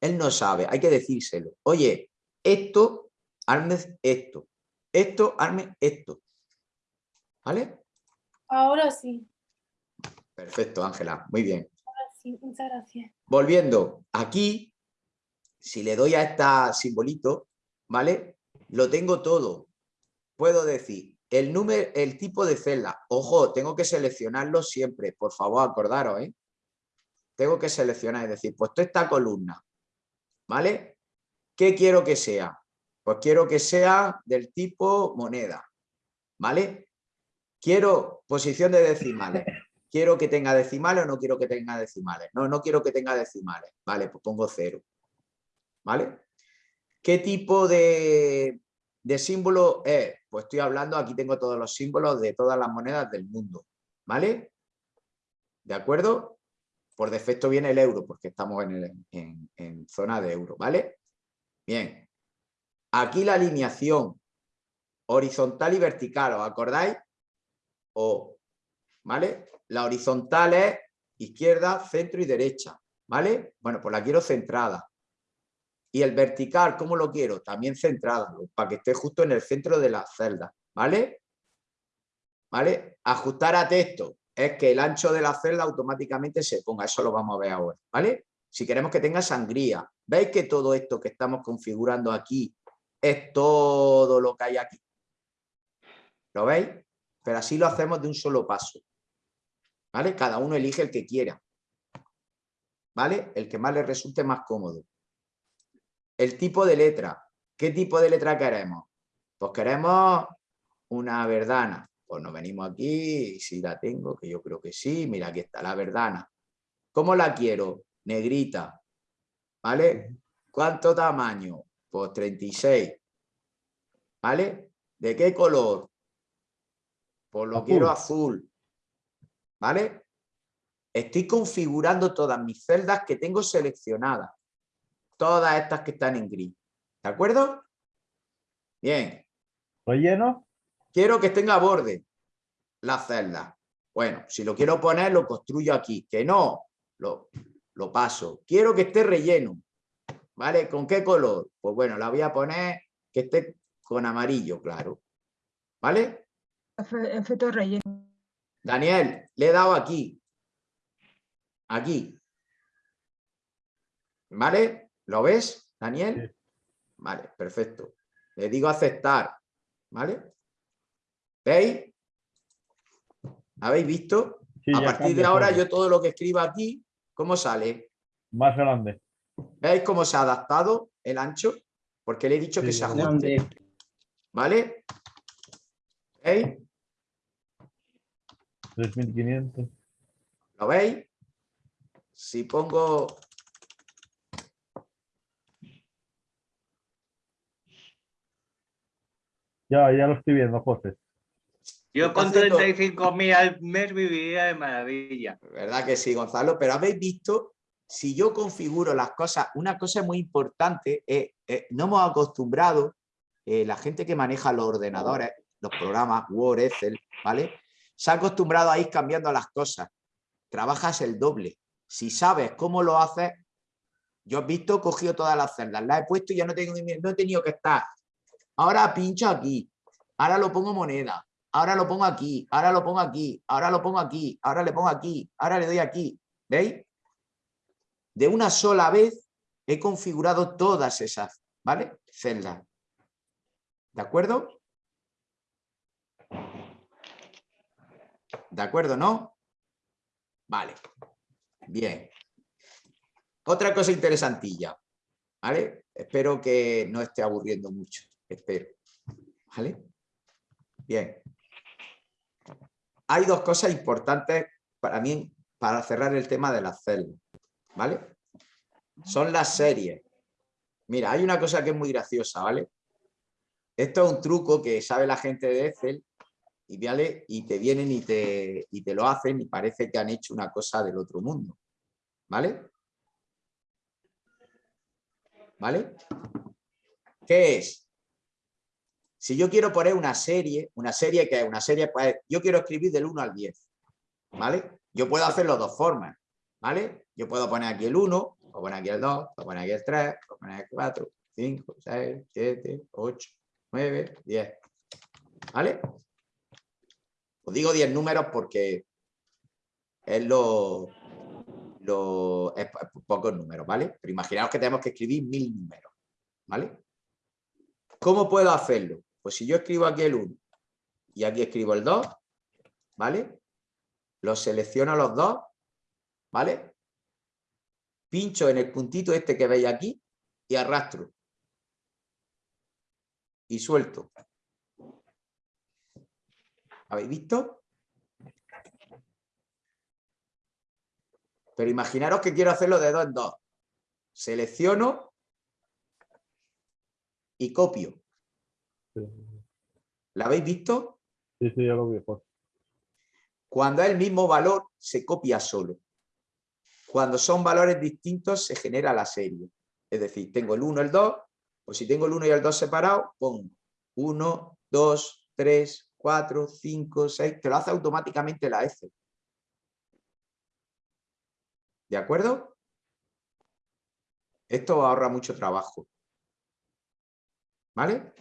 Él no sabe, hay que decírselo. Oye, esto, hazme esto. Esto, hazme esto. ¿Vale? Ahora sí, Perfecto, Ángela. Muy bien. ahora sí, muchas gracias. Volviendo, aquí, si le doy a este simbolito, ¿vale? Lo tengo todo. Puedo decir el número, el tipo de celda. Ojo, tengo que seleccionarlo siempre. Por favor, acordaros, ¿eh? Tengo que seleccionar, es decir, pues esta columna, ¿vale? ¿Qué quiero que sea? Pues quiero que sea del tipo moneda, ¿vale? Quiero posición de decimales. ¿Quiero que tenga decimales o no quiero que tenga decimales? No, no quiero que tenga decimales. Vale, pues pongo cero. ¿Vale? ¿Qué tipo de, de símbolo es? Pues estoy hablando, aquí tengo todos los símbolos de todas las monedas del mundo. ¿Vale? ¿De acuerdo? Por defecto viene el euro, porque estamos en, el- en- zona de euro. ¿Vale? Bien. Aquí la alineación horizontal y vertical, ¿os acordáis? O, ¿vale? La horizontal es izquierda, centro y derecha, ¿vale? Bueno, pues la quiero centrada. Y el vertical, ¿cómo lo quiero? También centrada, para que esté justo en el centro de la celda, ¿vale? ¿Vale? Ajustar a texto es que el ancho de la celda automáticamente se ponga, eso lo vamos a ver ahora, ¿vale? Si queremos que tenga sangría, ¿veis que todo esto que estamos configurando aquí es todo lo que hay aquí? ¿Lo veis? Pero así lo hacemos de un solo paso. ¿Vale? Cada uno elige el que quiera. ¿Vale? El que más le resulte más cómodo. El tipo de letra. ¿Qué tipo de letra queremos? Pues queremos una verdana. Pues nos venimos aquí, si la tengo, que yo creo que sí. Mira, aquí está la verdana. ¿Cómo la quiero? Negrita. ¿Vale? ¿Cuánto tamaño? Pues 36. ¿Vale? ¿De qué color? Pues lo Azul. quiero azul. ¿Vale? Estoy configurando todas mis celdas que tengo seleccionadas. Todas estas que están en gris. ¿De acuerdo? Bien. ¿Relleno? Quiero que tenga borde las celdas. Bueno, si lo quiero poner, lo construyo aquí. Que no, lo, lo paso. Quiero que esté relleno. ¿Vale? ¿Con qué color? Pues bueno, la voy a poner que esté con amarillo, claro. ¿Vale? Efecto relleno. Daniel, le he dado aquí. Aquí. ¿Vale? ¿Lo ves, Daniel? Vale, perfecto. Le digo aceptar. ¿Vale? ¿Veis? ¿Habéis visto? Sí, A partir de ahora yo todo lo que escriba aquí, ¿cómo sale? Más grande. ¿Veis cómo se ha adaptado el ancho? Porque le he dicho que se grande. ajuste. ¿Vale? ¿Veis? 3500. ¿Lo veis? Si pongo Ya, ya lo estoy viendo, José. Yo con haciendo- 35.000 al mes viviría de maravilla. ¿Verdad que sí, Gonzalo? Pero habéis visto, si yo configuro las cosas, una cosa muy importante, es, eh, no hemos acostumbrado, eh, la gente que maneja los ordenadores, los programas Word, Excel, ¿vale? Se ha acostumbrado a ir cambiando las cosas. Trabajas el doble. Si sabes cómo lo haces, yo he visto, he cogido todas las celdas, las he puesto y ya no, tengo, ni- no he tenido que estar. Ahora pincho aquí, ahora lo pongo moneda, ahora lo pongo aquí, ahora lo pongo aquí, ahora lo pongo aquí, ahora le pongo aquí, ahora le doy aquí. ¿Veis? De una sola vez he configurado todas esas, ¿vale? Celdas. ¿De acuerdo? ¿De acuerdo, no? Vale. Bien. Otra cosa interesantilla, ¿vale? Espero que no esté aburriendo mucho, espero. ¿Vale? Bien. Hay dos cosas importantes para mí para cerrar el tema de las celdas, ¿vale? Son las series. Mira, hay una cosa que es muy graciosa, ¿vale? Esto es un truco que sabe la gente de Excel y, ¿vale? y te vienen y te, y te lo hacen y parece que han hecho una cosa del otro mundo, ¿vale? ¿Vale? ¿Qué es? Si yo quiero poner una serie, una serie que es una serie, pues yo quiero escribir del 1 al 10, ¿vale? Yo puedo hacerlo de dos formas, ¿vale? Yo puedo poner aquí el 1, puedo poner aquí el 2, puedo poner aquí el 3, puedo poner aquí el 4, 5, 6, 7, 8, 9, 10, ¿vale? Os digo 10 números porque es lo, lo es pocos números, ¿vale? Pero imaginaos que tenemos que escribir mil números, ¿vale? ¿Cómo puedo hacerlo? Pues si yo escribo aquí el 1 y aquí escribo el 2, ¿vale? Los selecciono los dos, ¿vale? Pincho en el puntito este que veis aquí y arrastro. Y suelto. ¿Habéis visto? Pero imaginaros que quiero hacerlo de dos en dos. Selecciono y copio. ¿La habéis visto? Sí, sí, ya lo vi. José. Cuando es el mismo valor, se copia solo. Cuando son valores distintos, se genera la serie. Es decir, tengo el 1, el 2, pues si tengo el 1 y el 2 separados, pongo 1, 2, 3, 4, 5, 6, te lo hace automáticamente la Excel. ¿De acuerdo? Esto ahorra mucho trabajo. ¿Vale?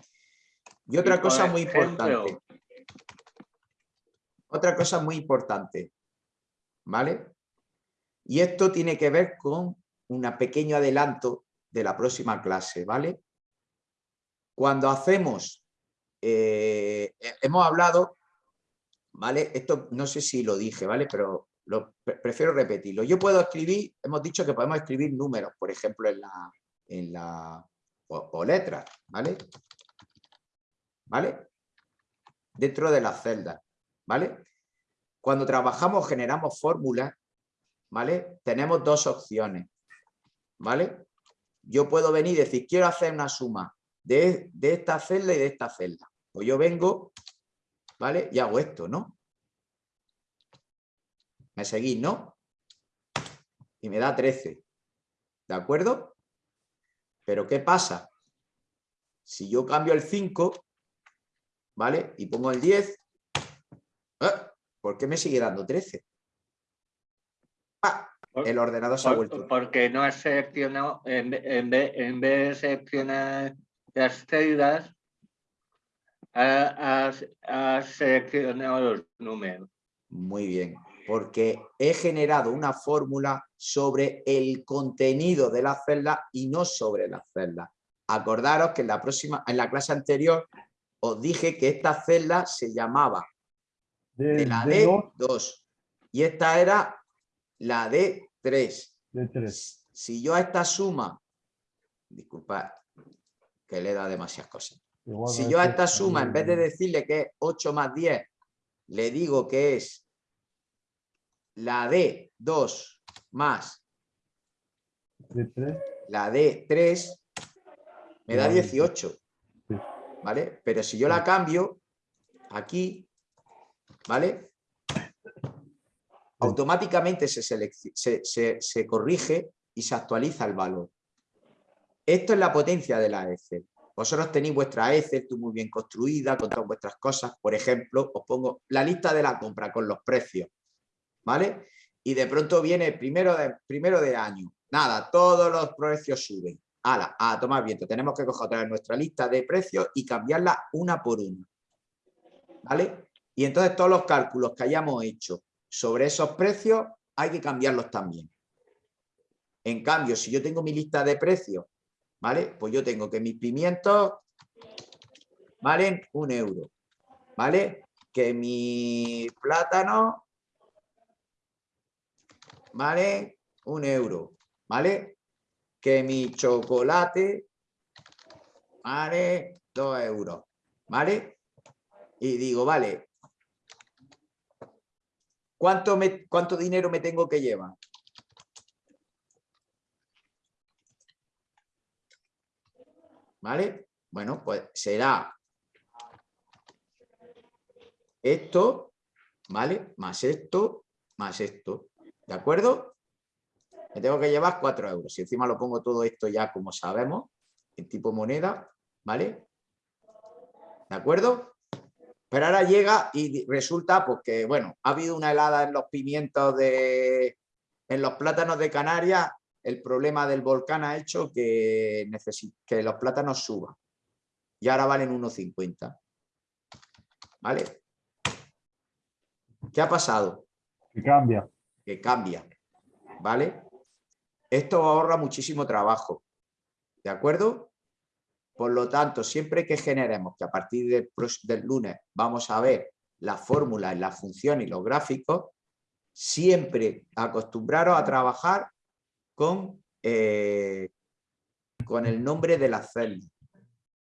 Y otra Y, cosa muy importante. Otra cosa muy importante. ¿Vale? Y esto tiene que ver con un pequeño adelanto de la próxima clase, ¿vale? Cuando hacemos, eh, hemos hablado, ¿vale? Esto no sé si lo dije, ¿vale? Pero lo, pre- prefiero repetirlo. Yo puedo escribir, hemos dicho que podemos escribir números, por ejemplo, en la, en la o, o letras, ¿vale? ¿Vale? Dentro de las celdas, ¿vale? Cuando trabajamos, generamos fórmulas, ¿vale? Tenemos dos opciones, ¿vale? Yo puedo venir y decir, quiero hacer una suma de, de esta celda y de esta celda. Pues yo vengo, ¿vale? Y hago esto, ¿no? ¿Me seguís, no? Y me da 13. ¿De acuerdo? Pero ¿qué pasa? Si yo cambio el 5, ¿vale? Y pongo el 10, ¿eh? ¿por qué me sigue dando 13? ¡Ah! El ordenador se ha vuelto. Porque no has seleccionado, en, ve- en, ve- en vez de seleccionar las celdas, ha- has, has seleccionado los números. Muy bien, porque he generado una fórmula sobre el contenido de la celda y no sobre las celdas. Acordaros que en la próxima, en la clase anterior, os dije que esta celda se llamaba de la de dos, D2 y esta era la D3. de tres. Si yo a esta suma, disculpad que le dado demasiadas cosas. Igual Si yo a es esta suma, en vez de decirle que es 8 más 10, le digo que es la D2 más de tres, la D3, me da Ya, 18. ¿Vale? Pero si yo la cambio aquí, ¿vale? Automáticamente se- se- se corrige y se actualiza el valor. Esto es la potencia de la Excel. Vosotros tenéis vuestra Excel, tú muy bien construida, con todas vuestras cosas. Por ejemplo, os pongo la lista de la compra con los precios. ¿Vale? Y de pronto viene primero de, primero de año. Nada, todos los precios suben. Ala, a tomar viento. Tenemos que coger otra vez nuestra lista de precios y cambiarla una por una. ¿Vale? Y entonces todos los cálculos que hayamos hecho sobre esos precios hay que cambiarlos también. En cambio, si yo tengo mi lista de precios, ¿vale? Pues yo tengo que mis pimientos valen un euro, ¿vale? Que mi plátano vale un euro, ¿vale? Que mi chocolate vale dos euros, ¿vale? y digo, vale, ¿cuánto, me, ¿cuánto dinero me tengo que llevar? ¿Vale? Bueno, pues será esto, ¿vale? Más esto, más esto. ¿De acuerdo? Me tengo que llevar 4 euros. Y encima lo pongo todo esto ya como sabemos, en tipo moneda, ¿vale? ¿De acuerdo? Pero ahora llega y resulta pues, que, bueno, ha habido una helada en los pimientos de... En los plátanos de Canarias, el problema del volcán ha hecho que, que los plátanos suban. Y ahora valen 1,50. ¿Vale? ¿Qué ha pasado? Que cambia. Que cambia. ¿Vale? Esto ahorra muchísimo trabajo. ¿De acuerdo? Por lo tanto, siempre que generemos, que a partir del, del lunes vamos a ver la fórmula, la función y los gráficos, siempre acostumbraros a trabajar con, eh, con el nombre de la celda.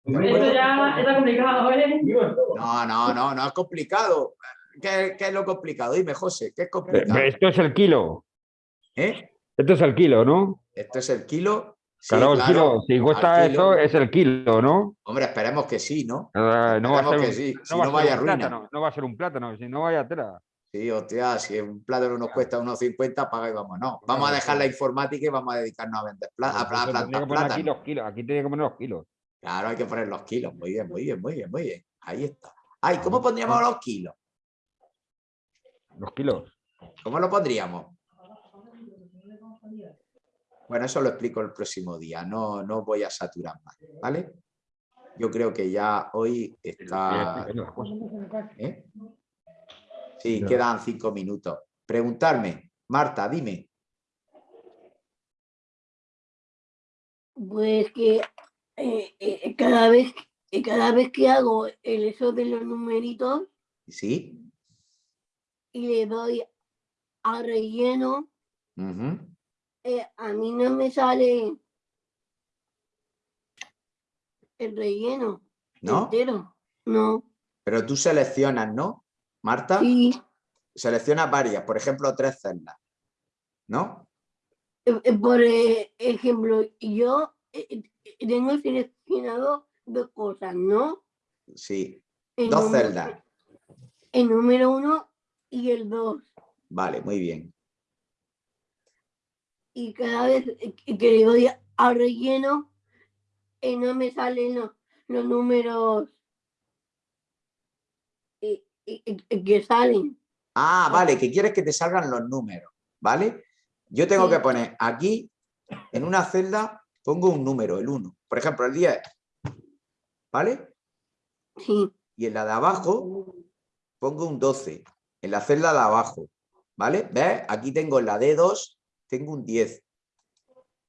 Esto ya está complicado, ¿eh? No, no, no, no es complicado. ¿Qué, qué es lo complicado? Dime, José, ¿qué es complicado? Esto es el kilo. ¿Eh? Esto es el kilo, ¿no? Esto es el kilo. Sí, claro, el kilo. Si cuesta eso, es el kilo, ¿no? Hombre, esperemos que sí, ¿no? Ah, no va a ser que un, sí, no si va no vaya ruina. plátano, no va a ser un plátano, si no vaya tela. Sí, hostia, si un plátano nos cuesta unos 50, paga y vamos. No, vamos a dejar la informática y vamos a dedicarnos a vender plata, a Entonces, plantar tendría que poner aquí plátano. los kilos, aquí tiene que poner los kilos. Claro, hay que poner los kilos. Muy bien, muy bien, muy bien, muy bien. Ahí está. Ay, ¿cómo pondríamos los kilos? Los kilos. ¿Cómo lo pondríamos? Bueno, eso lo explico el próximo día. No, no voy a saturar más, ¿vale? Yo creo que ya hoy está... ¿Eh? Sí, quedan cinco minutos. Preguntarme, Marta, dime. Pues que eh, eh, cada vez eh, cada vez que hago el eso de los numeritos ¿Sí? y le doy a relleno, Ujú. Eh, a mí no me sale el relleno ¿No? entero. No, Pero tú seleccionas, ¿no? Marta. sí, Seleccionas varias, por ejemplo, tres celdas. ¿No? eh, eh, por ejemplo, yo tengo seleccionado dos cosas, ¿no? Sí. El Dos número- celdas. El número uno y el dos. Vale, muy bien. Y cada vez que le doy al relleno, eh, no me salen los, los números eh, que salen. Ah, vale, que quieres que te salgan los números, ¿vale? Yo tengo que poner aquí, en una celda, pongo un número, el 1. Por ejemplo, el 10. ¿Vale? Sí. Y en la de abajo, pongo un 12. En la celda de abajo. ¿Vale? ¿Ves? Aquí tengo en la D2, tengo un 10.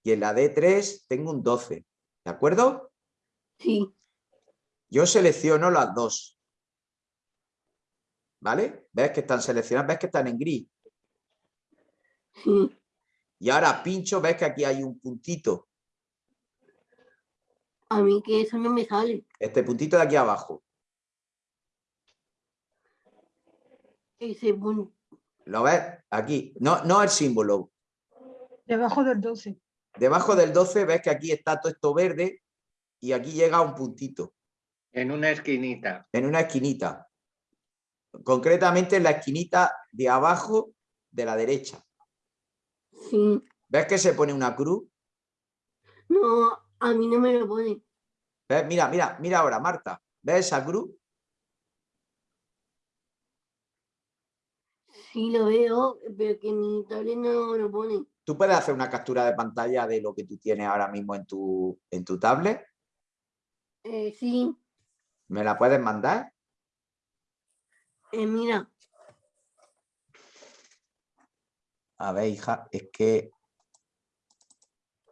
Y en la D3 tengo un 12. ¿De acuerdo? Sí. Yo selecciono las dos. ¿Vale? ¿Ves que están seleccionadas? ¿Ves que están en gris? Sí. Y ahora pincho, ¿ves que aquí hay un puntito? A mí que eso no me sale. Este puntito de aquí abajo. Ese punto. ¿Lo ves? Aquí. No, no el símbolo. Debajo del 12. Debajo del 12 ves que aquí está todo esto verde y aquí llega un puntito. En una esquinita. En una esquinita. Concretamente en la esquinita de abajo de la derecha. Sí. ¿Ves que se pone una cruz? No, a mí no me lo pone. ¿Ves? Mira, mira, mira ahora, Marta. ¿Ves esa cruz? Sí lo veo, pero que mi tablet no lo pone. ¿Tú puedes hacer una captura de pantalla de lo que tú tienes ahora mismo en tu, en tu tablet? Eh, sí, ¿Me la puedes mandar? eh, mira, A ver, hija, es que...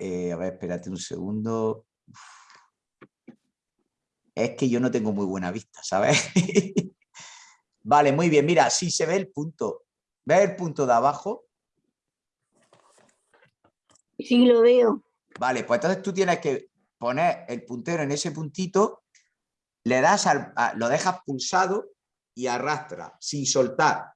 eh, a ver, espérate un segundo. Es que yo no tengo muy buena vista, ¿sabes? vale, muy bien. Mira, sí se ve el punto. ¿Ves el punto de abajo? Sí lo veo. Vale, pues entonces tú tienes que poner el puntero en ese puntito, le das al, a- lo dejas pulsado y arrastra, sin soltar.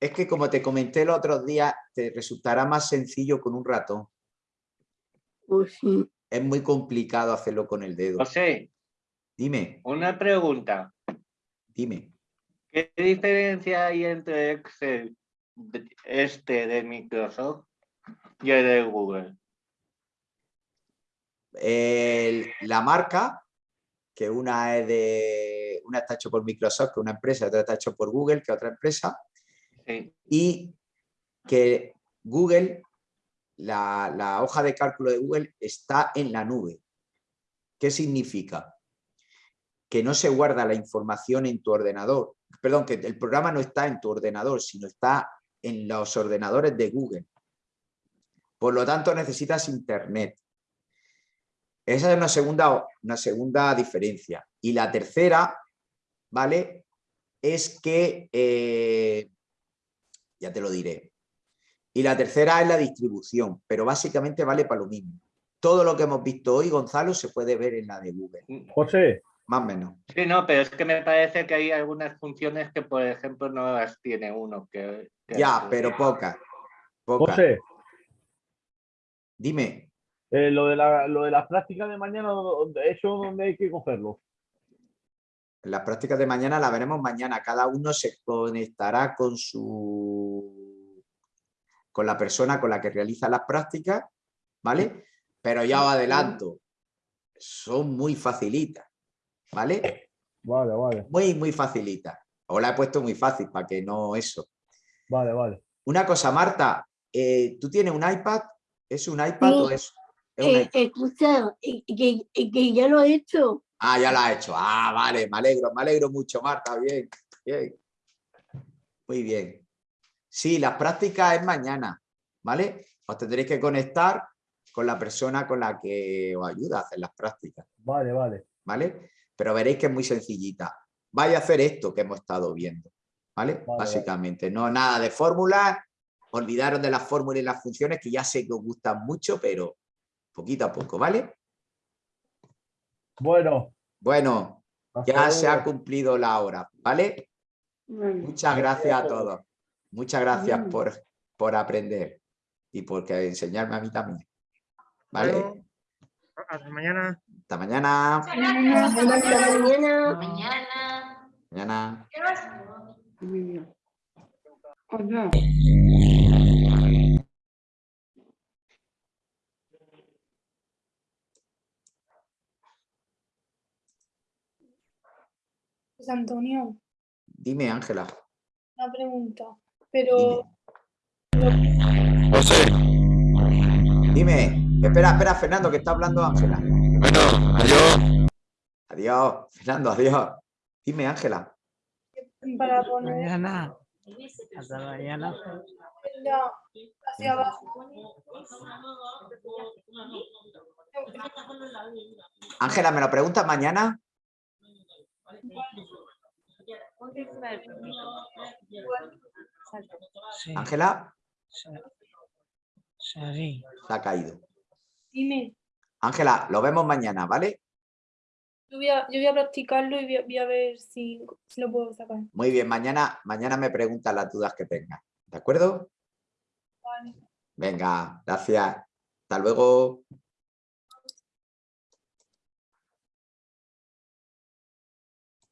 Es que como te comenté los otros días, te resultará más sencillo con un ratón. Pues sí. Es muy complicado hacerlo con el dedo. José, Dime, una pregunta. dime. ¿Qué diferencia hay entre Excel este de Microsoft y el de Google? El- la marca, que una es de una está hecho por Microsoft, que una empresa, otra está hecho por Google, que otra empresa, Sí. y que Google, la, la hoja de cálculo de Google está en la nube. ¿Qué significa? Que no se guarda la información en tu ordenador. Perdón, que el programa no está en tu ordenador, sino está en los ordenadores de Google. Por lo tanto, necesitas internet. Esa es una segunda, una segunda diferencia. Y la tercera, ¿vale? Es que, eh, ya te lo diré. Y la tercera es la distribución, pero básicamente vale para lo mismo. Todo lo que hemos visto hoy, Gonzalo, se puede ver en la de Google, José, más o menos. Sí, no, pero es que me parece que hay algunas funciones que, por ejemplo, no las tiene uno. Que, que Ya, pero pocas. Pocas. José, Dime, eh, lo, de la, lo de las prácticas de mañana, ¿dónde- ¿eso dónde hay que cogerlo? las prácticas de mañana las veremos mañana. Cada uno se conectará con su con la persona con la que realiza las prácticas, ¿vale? Pero ya os adelanto, son muy facilitas, ¿vale? Vale, vale, Muy, muy facilitas. Os la he puesto muy fácil para que no eso. vale, vale. Una cosa, Marta, eh, ¿tú tienes un iPad? ¿Es un iPad o es, es un Eh, iPad? escucha, que, que ya lo he hecho. Ah, ya la ha hecho. Ah, vale, me alegro, me alegro mucho, Marta. Bien, bien. Muy bien. Sí, las prácticas es mañana, ¿vale? Os tendréis que conectar con la persona con la que os ayuda a hacer las prácticas, Vale, vale. ¿vale? Pero veréis que es muy sencillita. Vaya a hacer esto que hemos estado viendo, ¿vale? vale. Básicamente, no nada de fórmulas, olvidaros de las fórmulas y las funciones que ya sé que os gustan mucho, pero poquito a poco, ¿vale? Bueno, Bueno, hasta ya se ha cumplido la hora, ¿vale? Muchas gracias a todos. Muchas gracias por, por aprender y por enseñarme a mí también. ¿Vale? Bueno, hasta mañana. Hasta mañana. Hasta mañana. Mañana. Mañana. José Pues, Antonio, Dime, Ángela. una pregunta. Pero José. Dime. Espera, espera, Fernando, que está hablando Ángela. Bueno, adiós. Adiós, Fernando, adiós. Dime, Ángela. para poner Mañana. Hasta mañana. la- hacia abajo. Ángela, ¿me lo preguntas mañana? Sí. Ángela, Sí. se ha caído. Dime, Ángela, lo vemos mañana, ¿vale? yo voy a, yo voy a practicarlo y voy a, voy a ver si, si lo puedo sacar. Muy bien, mañana, mañana me preguntas las dudas que tengas. ¿De acuerdo? Vale. Venga, gracias. Hasta luego.